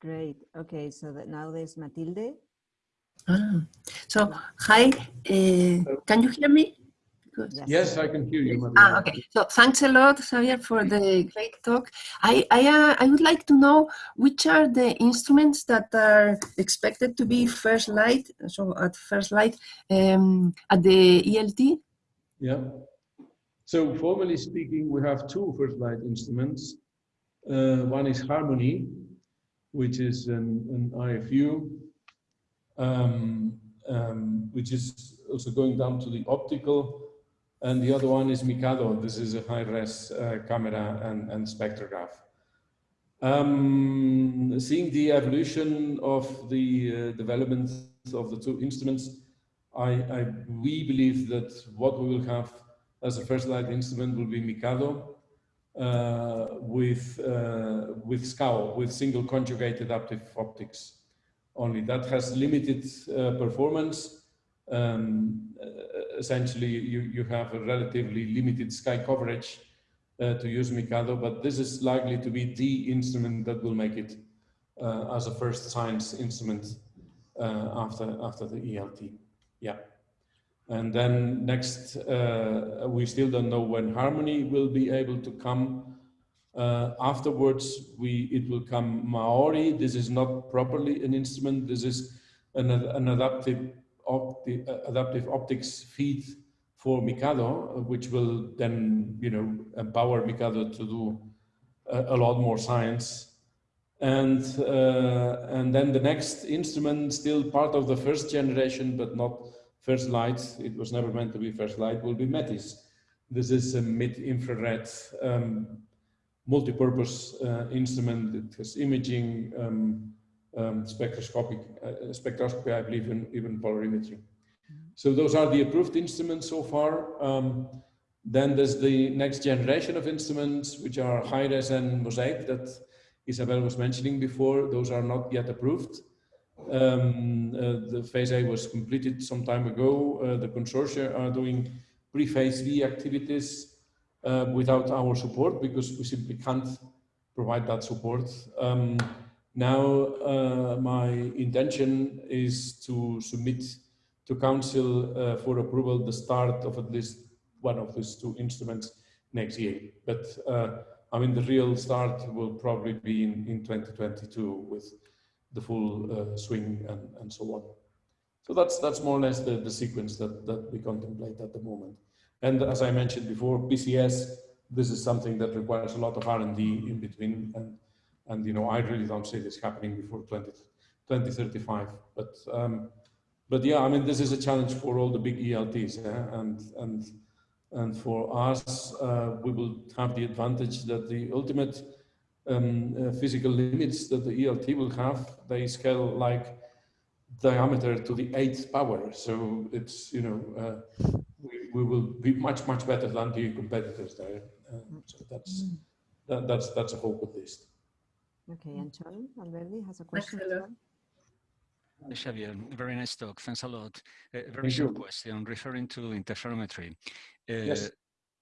Great. Okay, so that now there's Matilde. Ah, so, hi, uh, can you hear me? Yes. yes, I can hear you. Ah, okay. So thanks a lot, Xavier, for the great talk. I I, uh, I would like to know which are the instruments that are expected to be first light. So at first light um, at the ELT. Yeah. So formally speaking, we have two first light instruments. Uh, one is HARMONI, which is an, an IFU um, um, which is also going down to the optical. And the other one is MICADO. This is a high-res uh, camera and, and spectrograph. Um, seeing the evolution of the uh, development of the two instruments, I, I, we believe that what we will have as a first light instrument will be MICADO uh, with, uh, with SCAO, with single conjugate adaptive optics only. That has limited uh, performance. Um, essentially, you, you have a relatively limited sky coverage uh, to use MICADO, but this is likely to be the instrument that will make it uh, as a first science instrument uh, after, after the ELT. Yeah. And then next, uh, we still don't know when HARMONI will be able to come uh, afterwards, we it will come MAORY. This is not properly an instrument. This is an, an adaptive, opti uh, adaptive optics feed for MICADO, which will then, you know, empower MICADO to do a, a lot more science. And, uh, and then the next instrument, still part of the first generation, but not first light, it was never meant to be first light, will be METIS. This is a mid-infrared um, multi-purpose uh, instrument that has imaging, um, um, spectroscopic, uh, spectroscopy, I believe, and even polarimetry. So those are the approved instruments so far. Um, then there's the next generation of instruments, which are HIRES and Mosaic that Isabel was mentioning before. Those are not yet approved. Um, uh, the phase A was completed some time ago. Uh, the consortia are doing pre-phase B activities uh, without our support because we simply can't provide that support. Um, now, uh, my intention is to submit to council uh, for approval the start of at least one of these two instruments next year. But uh, I mean, the real start will probably be in, in 2022 with the full uh, swing and, and so on. So that's that's more or less the, the sequence that, that we contemplate at the moment. And as I mentioned before, PCS, this is something that requires a lot of R&D in between. And, and you know, I really don't see this happening before 20, 2035. But um, but yeah, I mean, this is a challenge for all the big ELTs, yeah? and and and for us, uh, we will have the advantage that the ultimate um, uh, physical limits that the ELT will have, they scale like diameter to the eighth power. So it's you know uh, we, we will be much much better than the competitors there. Uh, so that's that, that's that's a hope at least. Okay, Antxon Alberdi has a question. Xavier, very nice talk. Thanks a lot. Uh, very short question referring to interferometry. Uh, yes.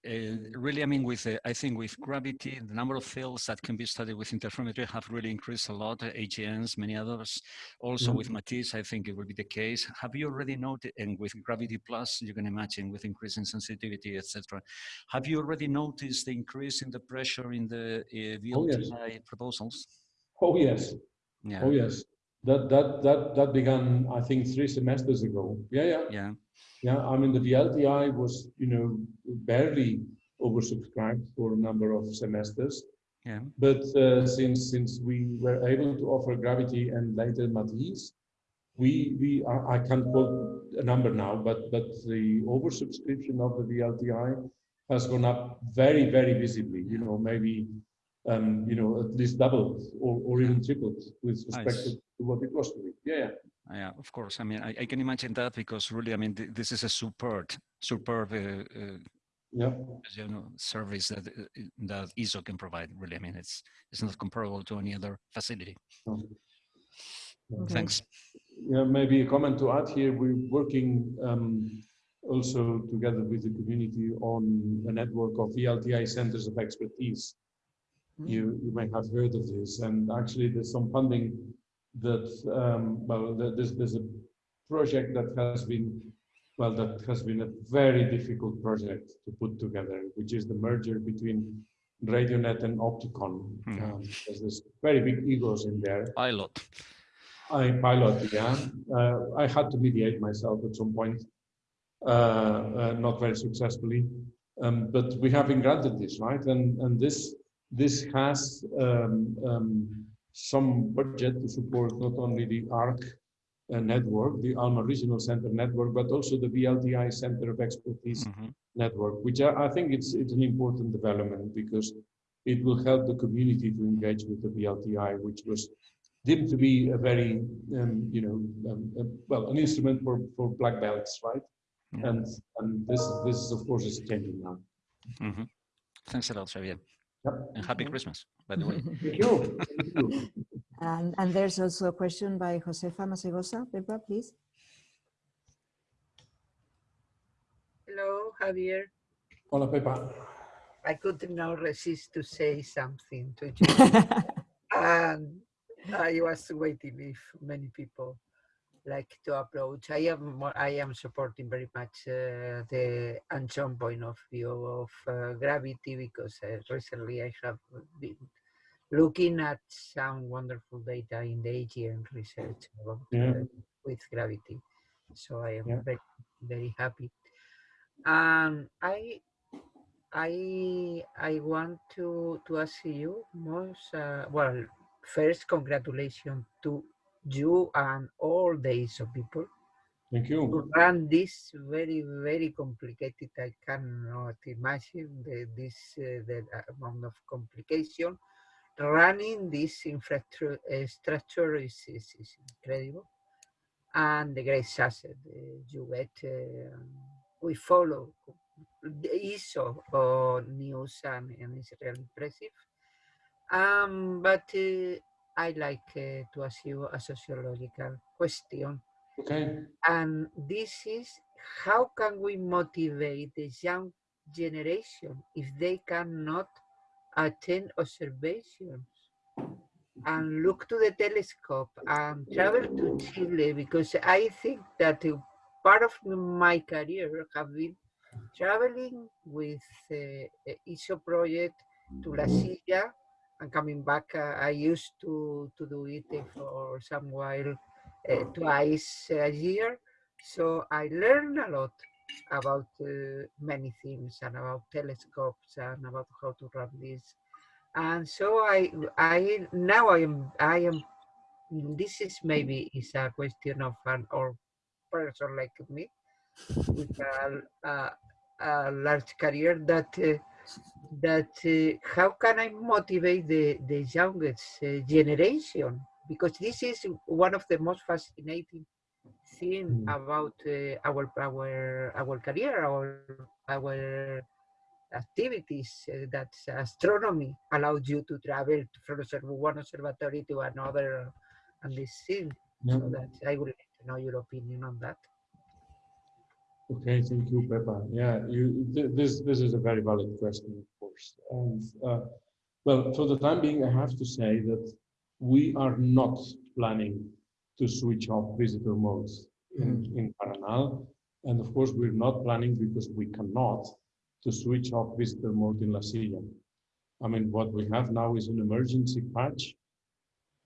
Uh, really, I mean, with uh, I think with gravity, the number of fields that can be studied with interferometry have really increased a lot. AGNs, many others. Also Mhm. with Matisse, I think it will be the case. Have you already noted, and with Gravity Plus, you can imagine with increasing sensitivity, etc. Have you already noticed the increase in the pressure in the uh, Oh, yes. Proposals? Oh yes, Yeah. oh yes. That that that that began, I think, three semesters ago. Yeah, yeah. Yeah. Yeah, I mean, the VLTI was, you know, barely oversubscribed for a number of semesters. Yeah. But uh, since since we were able to offer Gravity and later Matisse, we we I, I can't quote a number now, but but the oversubscription of the VLTI has gone up very very visibly. You know, maybe um, you know at least doubled or, or even tripled with respect Nice. to what it was to be. Yeah, yeah. Of course. I mean, I, I can imagine that because really, I mean, th this is a superb, superb, uh, uh, Yeah. you know, service that uh, that ESO can provide. Really, I mean, it's it's not comparable to any other facility. Okay. Thanks. Yeah, maybe a comment to add here. We're working um, also together with the community on a network of VLTI centers of expertise. You, you may have heard of this, and actually there's some funding that, um, well, there- there's, there's a project that has been, well, that has been a very difficult project to put together, which is the merger between RadioNet and Opticon. Mhm. Um, there's very big egos in there. Pilot. I pilot, yeah. Uh, I had to mediate myself at some point, uh, uh, not very successfully. Um, but we have been granted this, right? And and this this has um, um, some budget to support not only the ARC uh, network, the ALMA Regional Center network, but also the VLTI Center of Expertise Mhm. network, which I, I think it's it's an important development because it will help the community to engage with the VLTI, which was deemed to be a very, um, you know, um, uh, well, an instrument for, for black belts, right? Yeah. And and this this is of course is changing now. Mhm. Thanks a lot, Xavier. Yep. And happy mm-hmm. Christmas, by the way. Thank [laughs] you. Thank you. And, and there's also a question by Josefa Masegosa. Pepa, please. Hello, Javier. Hola, Pepa. I could not resist to say something to [laughs] you. and I was waiting if many people like to approach. I am more, I am supporting very much uh, the Antxon point of view of uh, gravity because uh, recently I have been looking at some wonderful data in the AGN research about, Yeah. uh, with gravity. So I am Yeah. very, very happy. Um, I I I want to to ask you most uh, well first, congratulations to you and all the ESO people Thank to you. run this very, very complicated. I cannot imagine the, this uh, the amount of complication. Running this infrastructure uh, is, is, is incredible, and the great asset uh, you get. Uh, we follow the ESO uh, news, and, and it's really impressive. Um, but uh, I like uh, to ask you a sociological question. Okay. And this is how can we motivate the young generation if they cannot attend observations and look to the telescope and travel to Chile? Because I think that part of my career have been traveling with uh, ESO project to La Silla and coming back. Uh, I used to, to do it for some while uh, twice a year. So I learned a lot about uh, many things and about telescopes and about how to run this. And so I, I now I am, I am. This is maybe is a question of an old person like me with a, a, a large career that uh, that uh, how can I motivate the the youngest uh, generation because this is one of the most fascinating thing Mm. about uh, our our our career our our activities uh, that astronomy allows you to travel from one observatory to another and this thing Yeah. so that I would like to know your opinion on that. Okay, thank you, Pepa. Yeah, you, th- this, this is a very valid question, of course. And, uh, well, for the time being, I have to say that we are not planning to switch off visitor modes in, in Paranal. And of course, we're not planning because we cannot to switch off visitor mode in La Silla. I mean, what we have now is an emergency patch.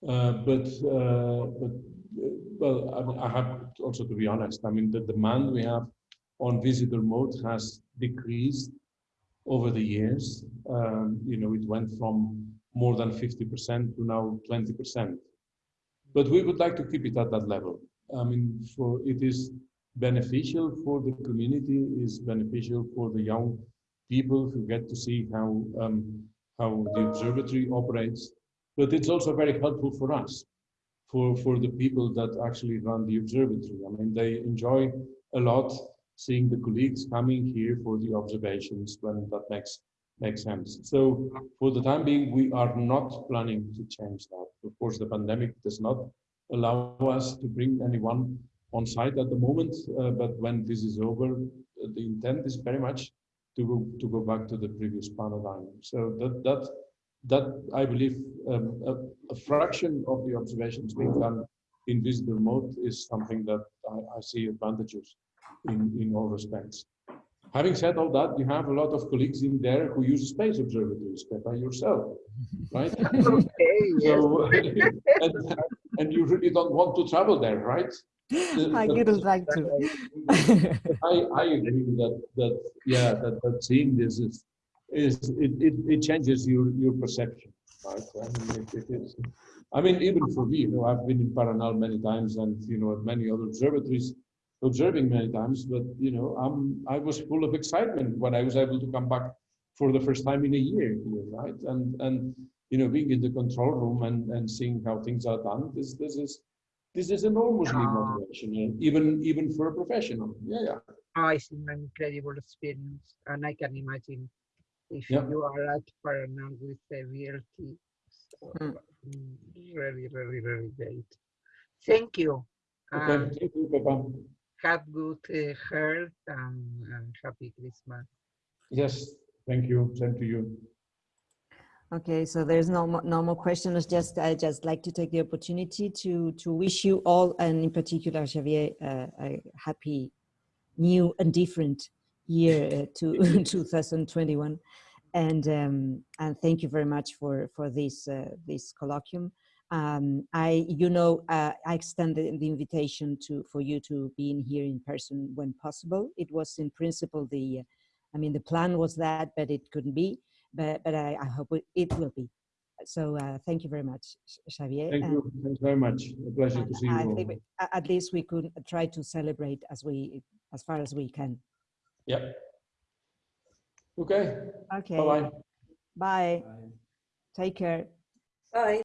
Uh, but, uh, but, uh, well, I, mean, I have also to be honest, I mean, the demand we have on visitor mode has decreased over the years. Um, you know, it went from more than 50% to now 20%. But we would like to keep it at that level. I mean, for it is beneficial for the community, is beneficial for the young people who get to see how um, how the observatory operates. But it's also very helpful for us, for for the people that actually run the observatory. I mean, they enjoy a lot seeing the colleagues coming here for the observations when that makes makes sense. So for the time being, we are not planning to change that. Of course, the pandemic does not allow us to bring anyone on site at the moment, uh, but when this is over, uh, the intent is very much to go to go back to the previous paradigm. So that that that I believe um, a, a fraction of the observations being done in visitor mode is something that I, I see advantages in, in all respects. Having said all that, you have a lot of colleagues in there who use space observatories, Pepa, yourself, [laughs] right? [laughs] Okay, so, [laughs] and, and you really don't want to travel there, right? I But- wouldn't like to. I, I agree that, that, yeah, that, that seeing this is, is, it, it, it changes your, your perception, right? I mean, it, it is, I mean, even for me, you know, I've been in Paranal many times and, you know, at many other observatories, observing many times, but, you know, I'm, I was full of excitement when I was able to come back for the first time in a year here, right? And, and, you know, being in the control room and, and seeing how things are done, this, this is, this is enormously Ah. motivational, even, even for a professional. Yeah, yeah. Oh, it's an incredible experience, and I can imagine if Yeah. you are at Paranal with the VLT. So, Mm. mm, Really, really, really great. Thank you. Okay, and thank you, Pepa. Have good uh, health and, and happy Christmas. Yes, thank you. Same to you. Okay, so there's no mo- no more questions. Just I just like to take the opportunity to to wish you all, and in particular Xavier, uh, a happy, new and different year uh, to [laughs] 2021, and um, and thank you very much for for this uh, this colloquium. Um, I you know uh, I extended the invitation to for you to be in here in person when possible. It was in principle the, I mean the plan was that, but it couldn't be but but I, I hope it, it will be. So uh, thank you very much, X- Xavier. Thank and- you. Thanks very much. A pleasure to and see you I all. think we- at least we could try to celebrate as we, as far as we can. Yeah. Okay. Okay. Bye-bye. Bye. Take care. Bye.